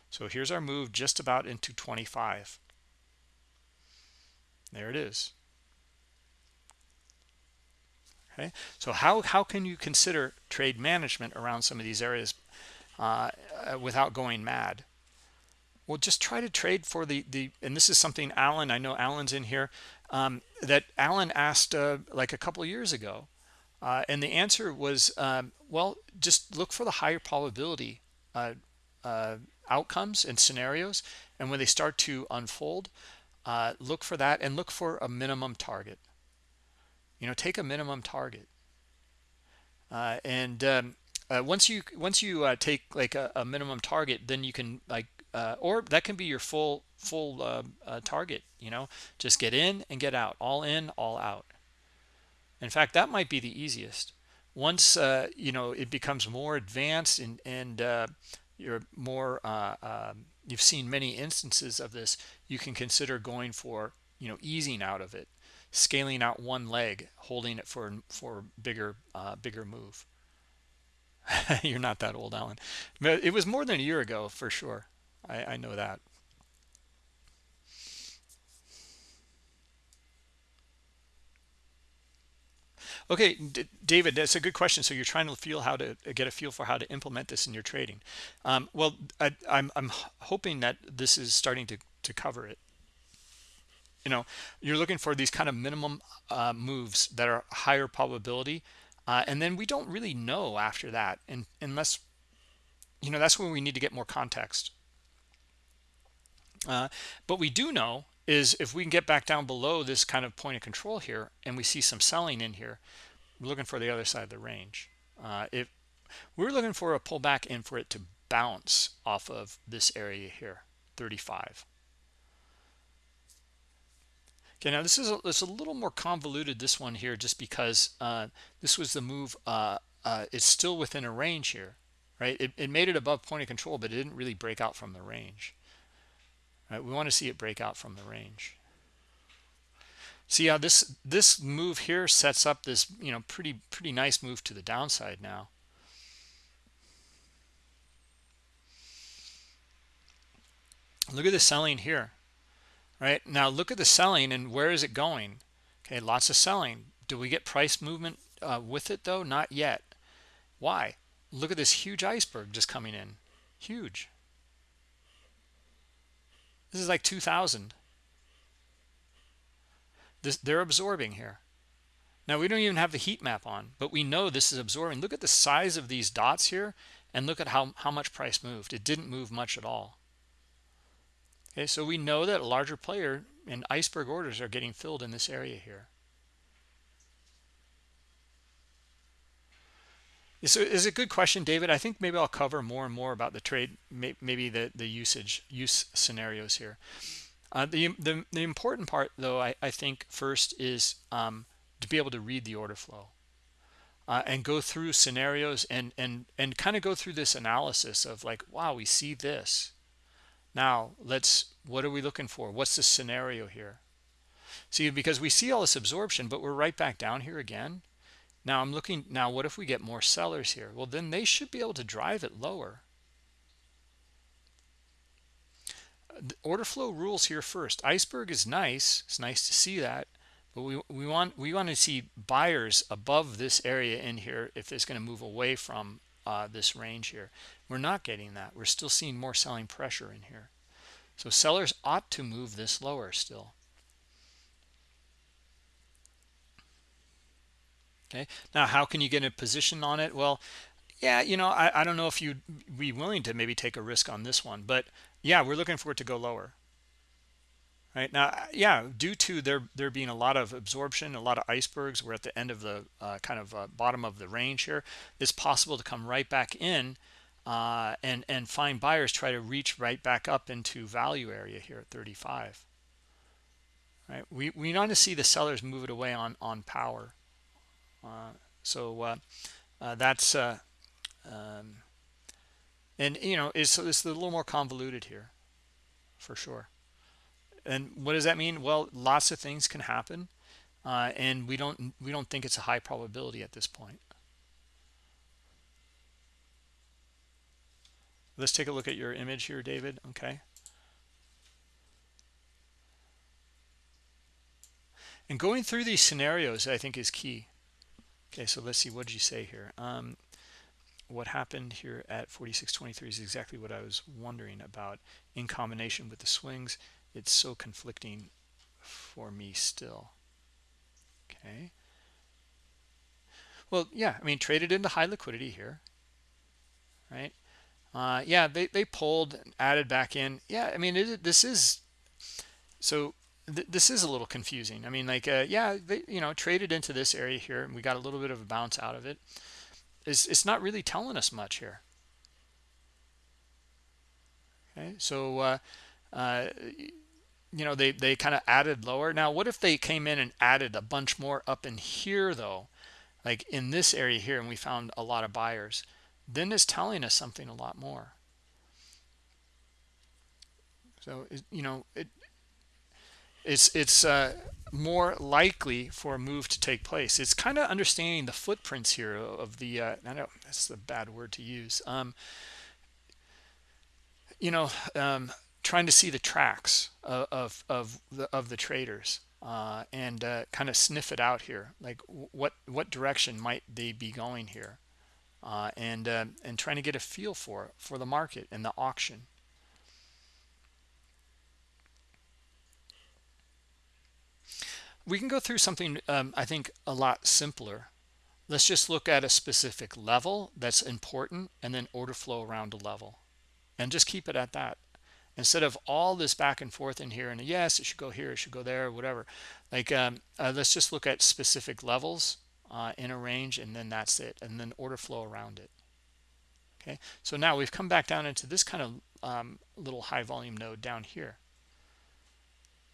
So here's our move just about into 25 there it is. Okay? So how how can you consider trade management around some of these areas uh, uh without going mad well just try to trade for the the and this is something alan i know alan's in here um, that alan asked uh, like a couple years ago uh, and the answer was um, well just look for the higher probability uh, uh outcomes and scenarios and when they start to unfold uh, look for that and look for a minimum target. You know take a minimum target. Uh, and um, once you once you take like a, a minimum target then you can like uh, or that can be your full full uh, uh, target you know? Just get in and get out all in all out. In fact that might be the easiest. Once uh, you know it becomes more advanced and and uh, you're more uh, um, you've seen many instances of this you can consider going for you know easing out of it scaling out one leg holding it for for bigger bigger move. You're not that old alan. It was more than a year ago for sure I, I know that. Okay, D David, that's a good question. So you're trying to feel how to get a feel for how to implement this in your trading. Um, well, I, am I'm, I'm hoping that this is starting to, to cover it. You know, you're looking for these kind of minimum uh, moves that are higher probability. Uh, and then we don't really know after that. And unless, you know, that's when we need to get more context. Uh, but we do know is if we can get back down below this kind of point of control here and we see some selling in here, we're looking for the other side of the range. Uh, if we're looking for a pullback and for it to bounce off of this area here, 35. Okay, now this is a, it's a little more convoluted, this one here, just because uh, this was the move. Uh, uh, it's still within a range here, right? It, it made it above point of control, but it didn't really break out from the range. Right? We want to see it break out from the range. See how this this move here sets up this you know pretty pretty nice move to the downside now. Look at the selling here. Right now, look at the selling and where is it going? Okay, lots of selling. Do we get price movement uh, with it though? Not yet. Why? Look at this huge iceberg just coming in. Huge. This is like 2000. This, they're absorbing here. Now, we don't even have the heat map on, but we know this is absorbing. Look at the size of these dots here and look at how, how much price moved. It didn't move much at all. Okay, so we know that a larger player and iceberg orders are getting filled in this area here. So is a good question, David. I think maybe I'll cover more and more about the trade, maybe the, the usage use scenarios here. Uh, the, the, the important part, though, I, I think first is um, to be able to read the order flow uh, and go through scenarios and and and kind of go through this analysis of like, wow, we see this. Now let's what are we looking for? What's the scenario here? See, because we see all this absorption, but we're right back down here again now I'm looking, now what if we get more sellers here? Well, then they should be able to drive it lower. The order flow rules here first. Iceberg is nice. It's nice to see that. but we we want we want to see buyers above this area in here if it's going to move away from uh, this range here we're not getting that we're still seeing more selling pressure in here so sellers ought to move this lower still okay? Now how can you get a position on it? Well yeah you know i, I don't know if you'd be willing to maybe take a risk on this one but yeah we're looking for it to go lower. Right? Now yeah due to there there being a lot of absorption a lot of icebergs we're at the end of the uh, kind of uh, bottom of the range here it's possible to come right back in uh, and and find buyers try to reach right back up into value area here at 35 right? We we want to see the sellers move it away on on power so uh, uh, that's um, and you know it's, it's a little more convoluted here for sure. And what does that mean? Well lots of things can happen uh, and we don't we don't think it's a high probability at this point. Let's take a look at your image here david okay? And going through these scenarios i think is key okay so let's see what did you say here? Um, what happened here at 46.23 is exactly what I was wondering about. In combination with the swings it's so conflicting for me still. Okay. Well yeah i mean traded into high liquidity here right? Uh, yeah they, they pulled added back in. Yeah i mean it, this is so th this is a little confusing. I mean like uh, yeah they you know traded into this area here and we got a little bit of a bounce out of it. It's, it's not really telling us much here. Okay so uh, uh, you know they they kind of added lower. Now what if they came in and added a bunch more up in here though? Like in this area here and we found a lot of buyers. Then it's telling us something a lot more. So you know it it's it's uh, more likely for a move to take place. It's kind of understanding the footprints here of the uh, I know that's a bad word to use um, you know um, trying to see the tracks of of, of the of the traders uh, and uh, kind of sniff it out here like what what direction might they be going here uh, and uh, and trying to get a feel for for the market and the auction we can go through something um, I think a lot simpler. Let's just look at a specific level that's important and then order flow around a level. And just keep it at that. Instead of all this back and forth in here and yes it should go here it should go there whatever. Like um, uh, let's just look at specific levels uh, in a range and then that's it and then order flow around it. Okay? So now we've come back down into this kind of um, little high volume node down here.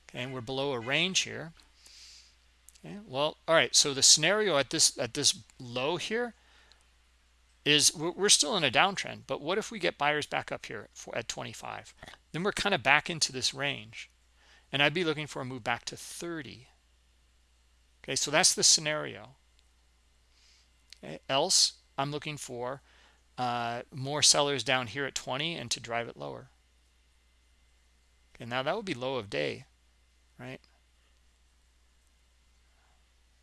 Okay? And we're below a range here okay well all right so the scenario at this at this low here is we're still in a downtrend but what if we get buyers back up here for, at 25 then we're kind of back into this range and i'd be looking for a move back to 30 okay so that's the scenario. Okay. else i'm looking for uh, more sellers down here at 20 and to drive it lower. Okay now that would be low of day right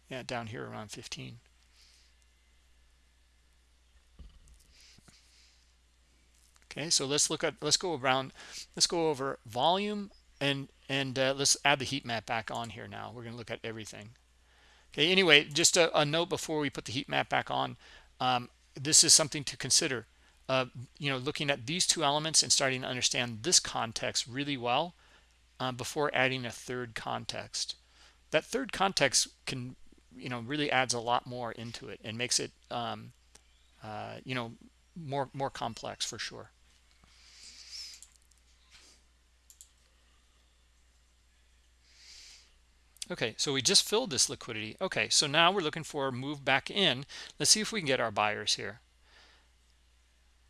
yeah down here around 15 okay so let's look at let's go around let's go over volume and and uh, let's add the heat map back on here now. We're going to look at everything. Okay anyway just a, a, note before we put the heat map back on. Um, this is something to consider uh, you know looking at these two elements and starting to understand this context really well uh, before adding a third context. That third context can you know really adds a lot more into it and makes it um, uh, you know more more complex for sure. Okay so we just filled this liquidity. Okay so now we're looking for a move back in. Let's see if we can get our buyers here.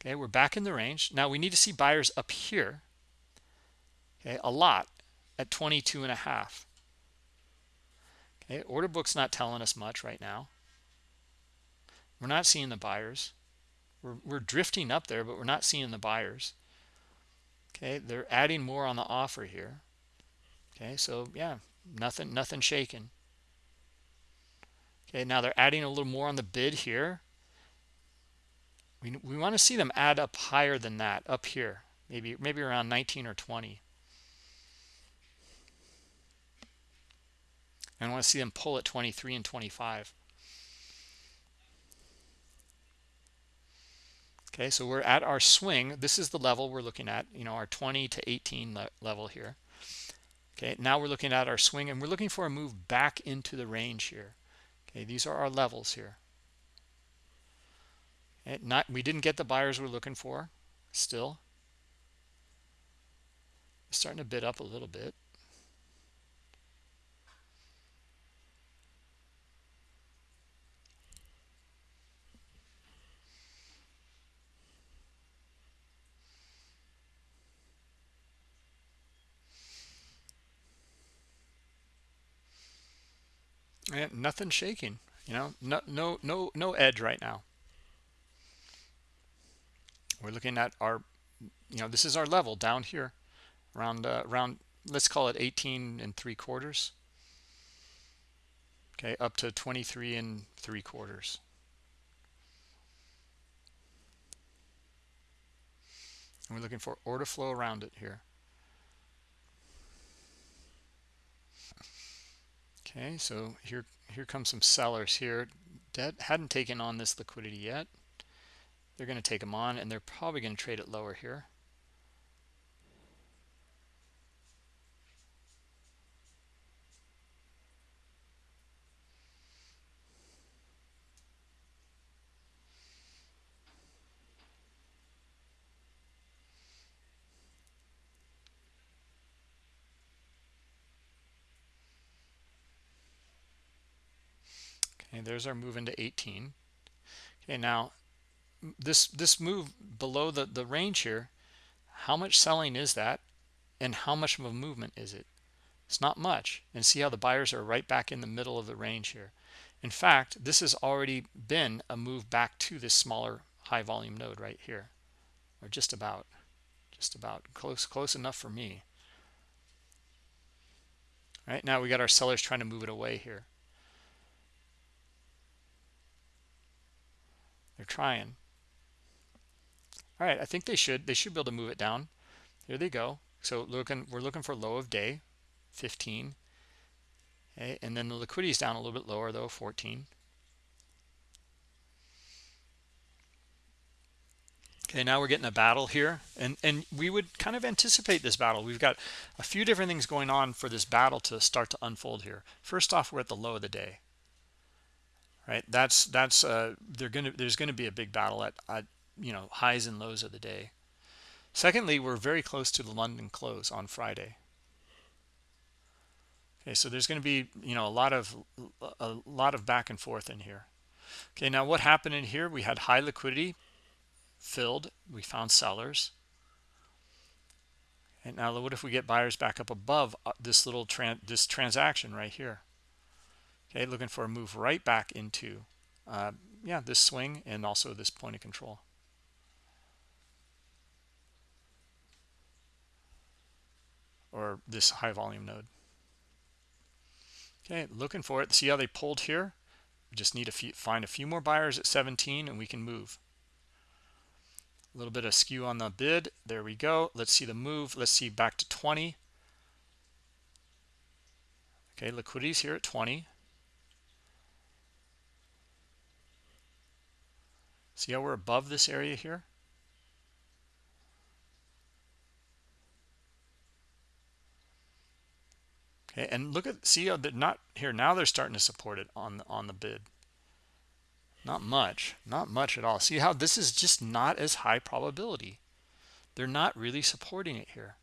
Okay we're back in the range. Now we need to see buyers up here okay a lot at 22 and a half okay order book's not telling us much right now. We're not seeing the buyers. We're, we're drifting up there but we're not seeing the buyers. Okay they're adding more on the offer here. Okay so yeah nothing nothing shaking okay now they're adding a little more on the bid here. We, we want to see them add up higher than that up here. Maybe maybe around 19 or 20 and I want to see them pull at 23 and 25 okay so we're at our swing. This is the level we're looking at you know our 20 to 18 le level here. Okay now we're looking at our swing and we're looking for a move back into the range here. Okay these are our levels here. Okay, not we didn't get the buyers we're looking for still. Starting to bid up a little bit and nothing shaking you know? No no no no edge right now. We're looking at our you know this is our level down here around uh, around let's call it 18 and three quarters. Okay up to 23 and three quarters. And we're looking for order flow around it here okay so here here comes some sellers here. That hadn't taken on this liquidity yet. They're going to take them on and they're probably going to trade it lower here there's our move into 18. Okay, now this this move below the the range here, how much selling is that, and how much of a movement is it? It's not much. And see how the buyers are right back in the middle of the range here. In fact, this has already been a move back to this smaller high volume node right here, or just about, just about close close enough for me. All right now we got our sellers trying to move it away here. They're trying. All right, I think they should. They should be able to move it down. Here they go. So looking, we're looking for low of day, 15. Okay, and then the liquidity is down a little bit lower though, 14. Okay, now we're getting a battle here, and and we would kind of anticipate this battle. We've got a few different things going on for this battle to start to unfold here. First off, we're at the low of the day right? That's that's uh they're gonna there's gonna be a big battle at, at you know highs and lows of the day. Secondly we're very close to the london close on friday. Okay so there's going to be you know a lot of a lot of back and forth in here. Okay now what happened in here? We had high liquidity filled. We found sellers. And now what if we get buyers back up above uh, this little tran this transaction right here okay looking for a move right back into uh, yeah this swing and also this point of control. Or this high volume node. Okay looking for it. See how they pulled here? We just need to find a few more buyers at 17 and we can move. A little bit of skew on the bid. There we go. Let's see the move. Let's see back to 20 okay liquidity's here at 20 See how we're above this area here? Okay, and look at see how they're not here now they're starting to support it on on the bid. Not much, not much at all. See how this is just not as high probability. They're not really supporting it here.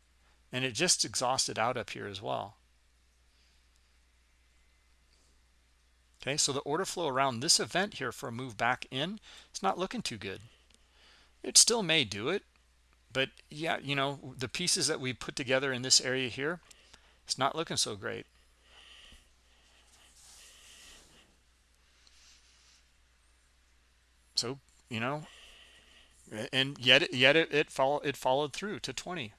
And it just exhausted out up here as well. Okay, so the order flow around this event here for a move back in, it's not looking too good. It still may do it, but yeah, you know, the pieces that we put together in this area here, it's not looking so great. So, you know, and yet yet it it, follow, it followed through to 20.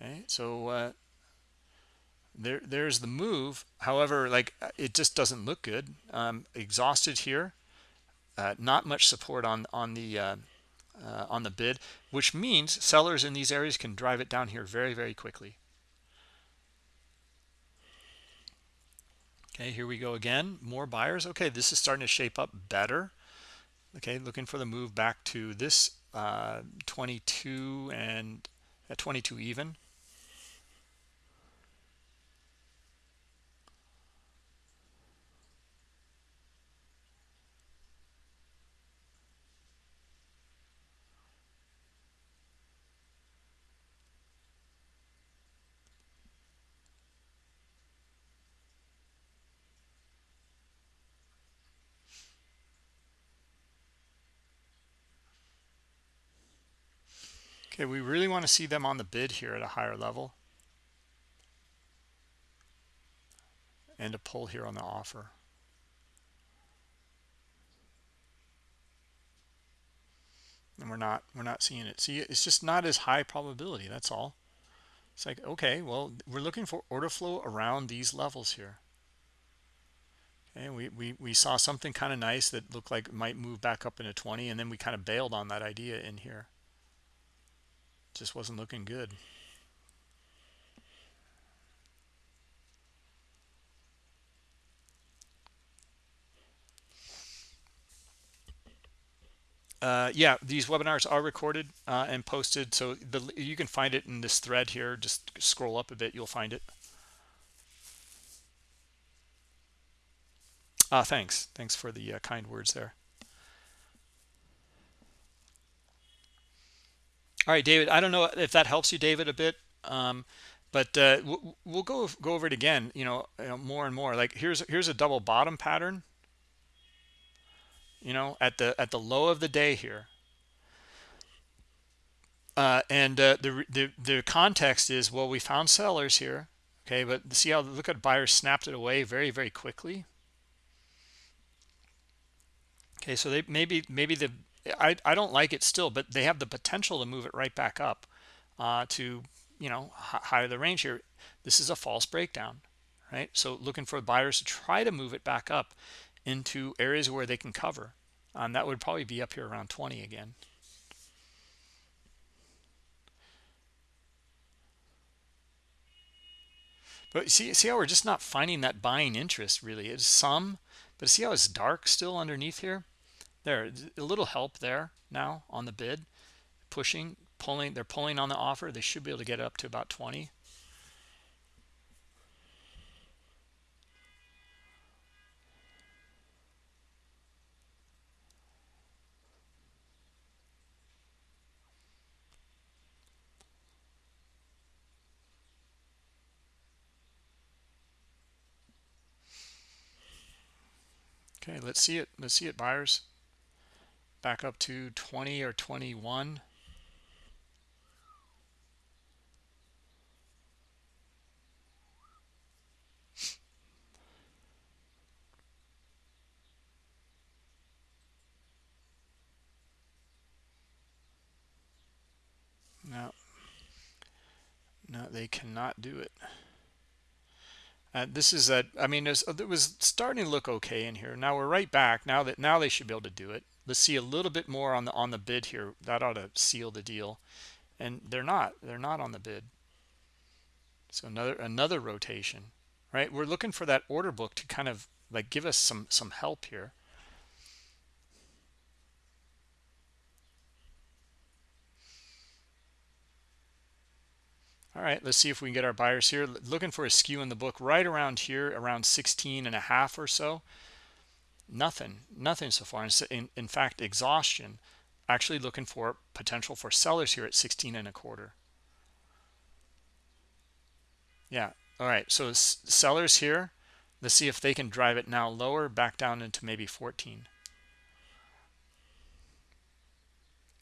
Okay, so uh, there there's the move. However like it just doesn't look good. Um, exhausted here. Uh, not much support on on the uh, uh, on the bid which means sellers in these areas can drive it down here very very quickly. Okay here we go again. More buyers. Okay this is starting to shape up better. Okay looking for the move back to this uh, 22 and at 22 even Okay, we really want to see them on the bid here at a higher level. And a pull here on the offer. And we're not we're not seeing it. See, it's just not as high probability, that's all. It's like, okay, well, we're looking for order flow around these levels here. Okay, we, we, we saw something kind of nice that looked like might move back up into 20, and then we kind of bailed on that idea in here just wasn't looking good. Uh, yeah, these webinars are recorded uh, and posted, so the, you can find it in this thread here. Just scroll up a bit, you'll find it. Uh, thanks. Thanks for the uh, kind words there. All right, David, I don't know if that helps you, David, a bit. Um, but uh, we'll go go over it again, you know, you know, more and more. Like here's here's a double bottom pattern. You know, at the at the low of the day here. Uh, and uh, the, the the context is well, we found sellers here, okay, but see how look at buyers snapped it away very very quickly. Okay, so they maybe maybe the I, I don't like it still, but they have the potential to move it right back up uh, to, you know, higher the range here. This is a false breakdown, right? So looking for buyers to try to move it back up into areas where they can cover. Um, that would probably be up here around 20 again. But see, see how we're just not finding that buying interest really. It's some, but see how it's dark still underneath here? There a little help there now on the bid pushing pulling they're pulling on the offer they should be able to get up to about 20 Okay, let's see it. Let's see it, buyers back up to 20 or 21 no. No they cannot do it. Uh, this is a i mean it was starting to look okay in here. Now we're right back. Now that now they should be able to do it let's see a little bit more on the on the bid here. That ought to seal the deal. And they're not they're not on the bid. So another another rotation right? We're looking for that order book to kind of like give us some some help here. All right let's see if we can get our buyers here. Looking for a skew in the book right around here around 16 and a half or so nothing nothing so far. In, in fact exhaustion actually looking for potential for sellers here at 16 and a quarter. Yeah all right so sellers here let's see if they can drive it now lower back down into maybe 14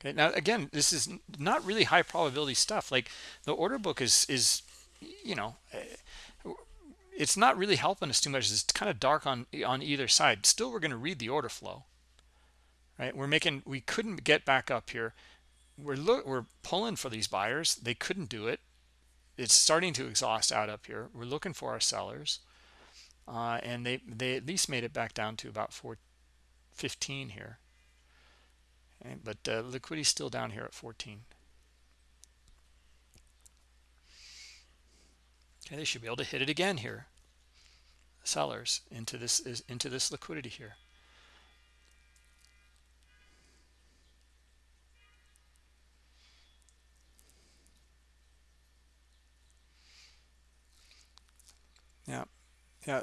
okay now again this is not really high probability stuff. Like the order book is is you know eh, it's not really helping us too much. It's kind of dark on on either side. Still we're going to read the order flow right? We're making we couldn't get back up here. We're look we're pulling for these buyers. They couldn't do it. It's starting to exhaust out up here. We're looking for our sellers uh, and they they at least made it back down to about 415 here. Okay, but uh, liquidity still down here at 14 okay they should be able to hit it again here. Sellers into this is into this liquidity here. Yeah yeah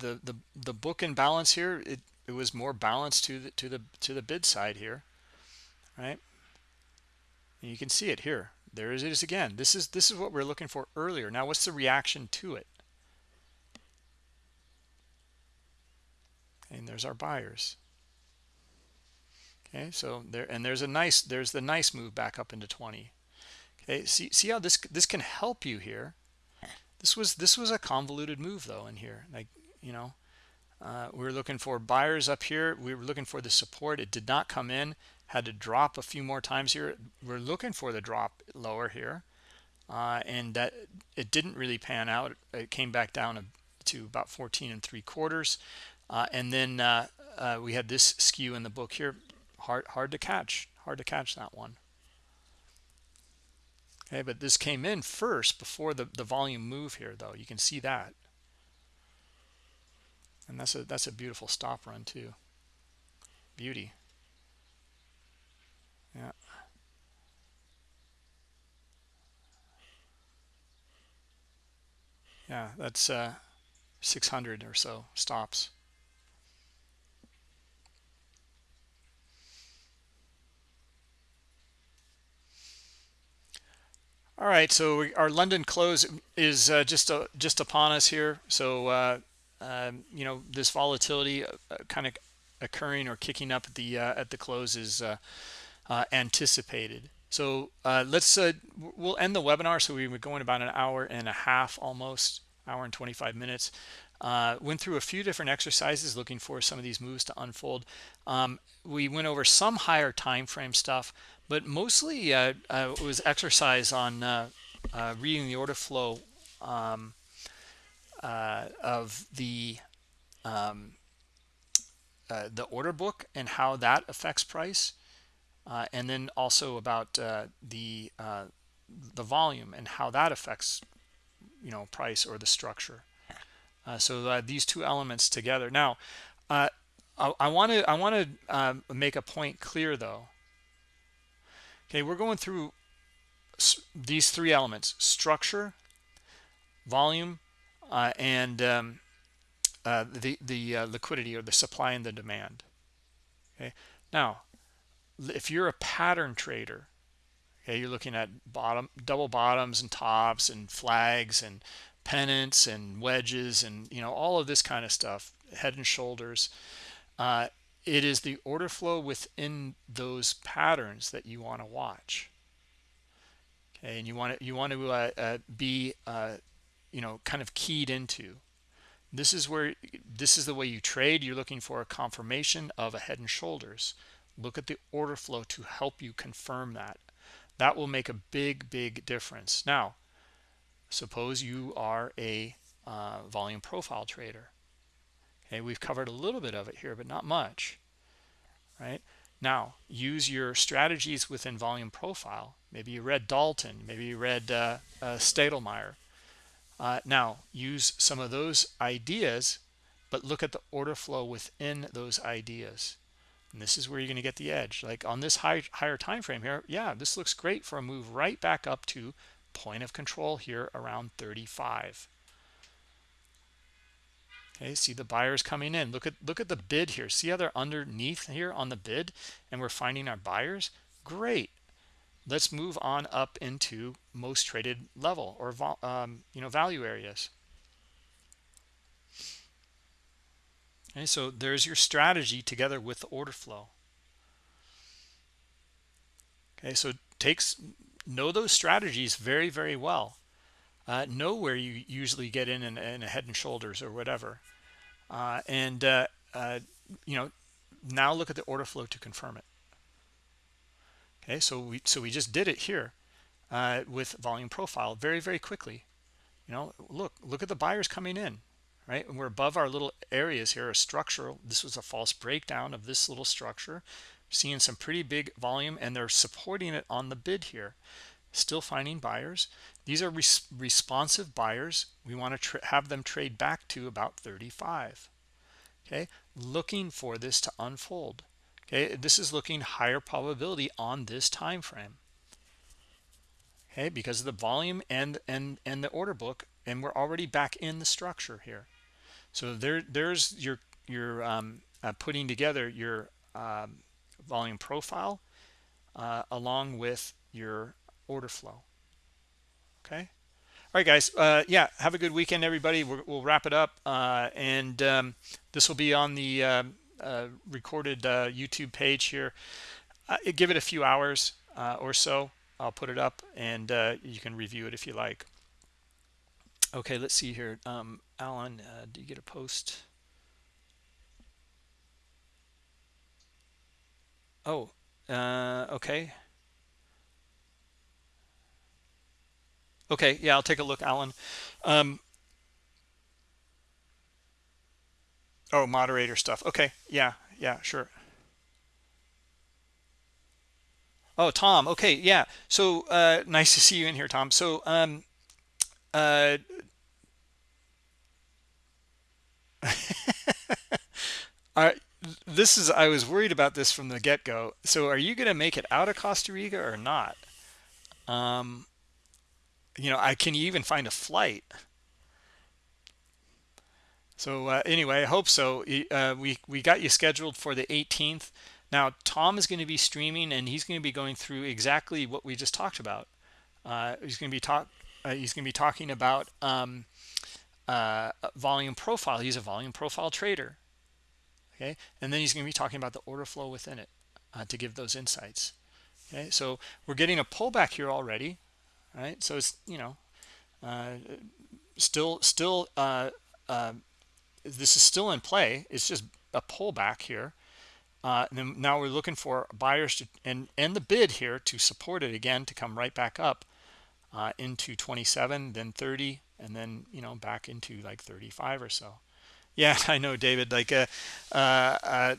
the the the book and balance here it it was more balanced to the to the to the bid side here right? And you can see it here there it is again. This is this is what we're looking for earlier. Now what's the reaction to it? And there's our buyers. Okay so there and there's a nice there's the nice move back up into 20 okay see see how this this can help you here? This was this was a convoluted move though in here. Like you know uh, we were looking for buyers up here. We were looking for the support. It did not come in had to drop a few more times here. We're looking for the drop lower here uh, and that it didn't really pan out. It came back down to about 14 and three quarters uh, and then uh, uh, we had this skew in the book here. Hard hard to catch hard to catch that one. Okay but this came in first before the the volume move here though. You can see that. And that's a that's a beautiful stop run too. Beauty yeah. Yeah that's uh 600 or so stops. All right so we, our london close is uh, just uh, just upon us here. So uh, um, you know this volatility uh, uh, kind of occurring or kicking up at the uh, at the close is anticipated. So let's we'll end the webinar so we were going about an hour and a half almost hour and 25 minutes. Uh, went through a few different exercises looking for some of these moves to unfold. Um, we went over some higher time frame stuff but mostly uh, uh, it was exercise on uh, uh, reading the order flow um, uh, of the um, uh, the order book and how that affects price and then also about the the volume and how that affects you know price or the structure. So these two elements together. Now I want to I want to make a point clear though. Okay, we're going through these three elements, structure, volume, uh, and um, uh, the, the uh, liquidity or the supply and the demand. Okay, now, if you're a pattern trader, okay, you're looking at bottom, double bottoms and tops and flags and pennants and wedges and, you know, all of this kind of stuff, head and shoulders. Uh, it is the order flow within those patterns that you want to watch. Okay and you want to you want to uh, uh, be uh, you know kind of keyed into. This is where this is the way you trade. You're looking for a confirmation of a head and shoulders look at the order flow to help you confirm that that will make a big big difference now suppose you are a uh, volume profile trader Okay, we've covered a little bit of it here, but not much, right? Now, use your strategies within volume profile. Maybe you read Dalton, maybe you read uh, uh, Steidlmayer. Uh, now, use some of those ideas, but look at the order flow within those ideas. And this is where you're going to get the edge. Like on this high, higher time frame here, yeah, this looks great for a move right back up to point of control here around 35 okay see the buyers coming in. Look at look at the bid here. See how they're underneath here on the bid and we're finding our buyers? Great. Let's move on up into most traded level or um, you know value areas okay so there's your strategy together with the order flow. Okay so takes know those strategies very very well. Uh, know where you usually get in in, in a head and shoulders or whatever. Uh, and uh, uh, you know now look at the order flow to confirm it. Okay so we so we just did it here uh, with volume profile very, very quickly. You know, look, look at the buyers coming in, right? And we're above our little areas here, a structural. This was a false breakdown of this little structure. Seeing some pretty big volume, and they're supporting it on the bid here. Still finding buyers. These are res responsive buyers. We want to have them trade back to about 35. Okay, looking for this to unfold. Okay, this is looking higher probability on this time frame okay because of the volume and and and the order book and we're already back in the structure here so there there's your your um, uh, putting together your um, volume profile uh, along with your order flow. Okay? All right guys uh, yeah have a good weekend everybody. We will wrap it up uh, and um, this will be on the um, uh, recorded uh, youtube page here. Give it a few hours or so. I'll put it up and uh, you can review it if you like. Okay, let's see here. Um, Alan, uh, do you get a post? Oh, uh, okay. Okay, yeah, I'll take a look, Alan. Um, oh, moderator stuff. Okay, yeah, yeah, sure. Oh, Tom. Okay, yeah. So uh, nice to see you in here, Tom. So um, uh, I, this is I was worried about this from the get-go. So are you going to make it out of Costa Rica or not? Um, you know, I can you even find a flight? So uh, anyway, I hope so. Uh, we we got you scheduled for the 18th. Now, Tom is going to be streaming and he's going to be going through exactly what we just talked about. Uh, he's going to be talk. Uh, he's going to be talking about um, uh, volume profile. He's a volume profile trader. Okay, and then he's going to be talking about the order flow within it uh, to give those insights. Okay, so we're getting a pullback here already, right? So it's you know uh, still still uh, this is still in play. It's just a pullback here uh, and now we're looking for buyers to and and the bid here to support it again to come right back up uh, into 27 then 30 and then you know back into like 35 or so. Yeah i know david like uh, uh, uh,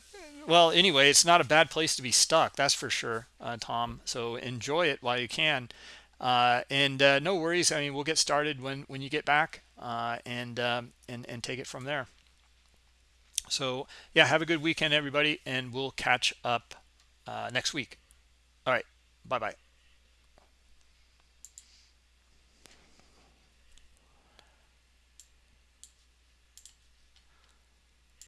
well anyway it's not a bad place to be stuck that's for sure uh, tom so enjoy it while you can. Uh, and no worries i mean we'll get started when when you get back and um, and and take it from there. So yeah have a good weekend everybody and we'll catch up next week. All right bye bye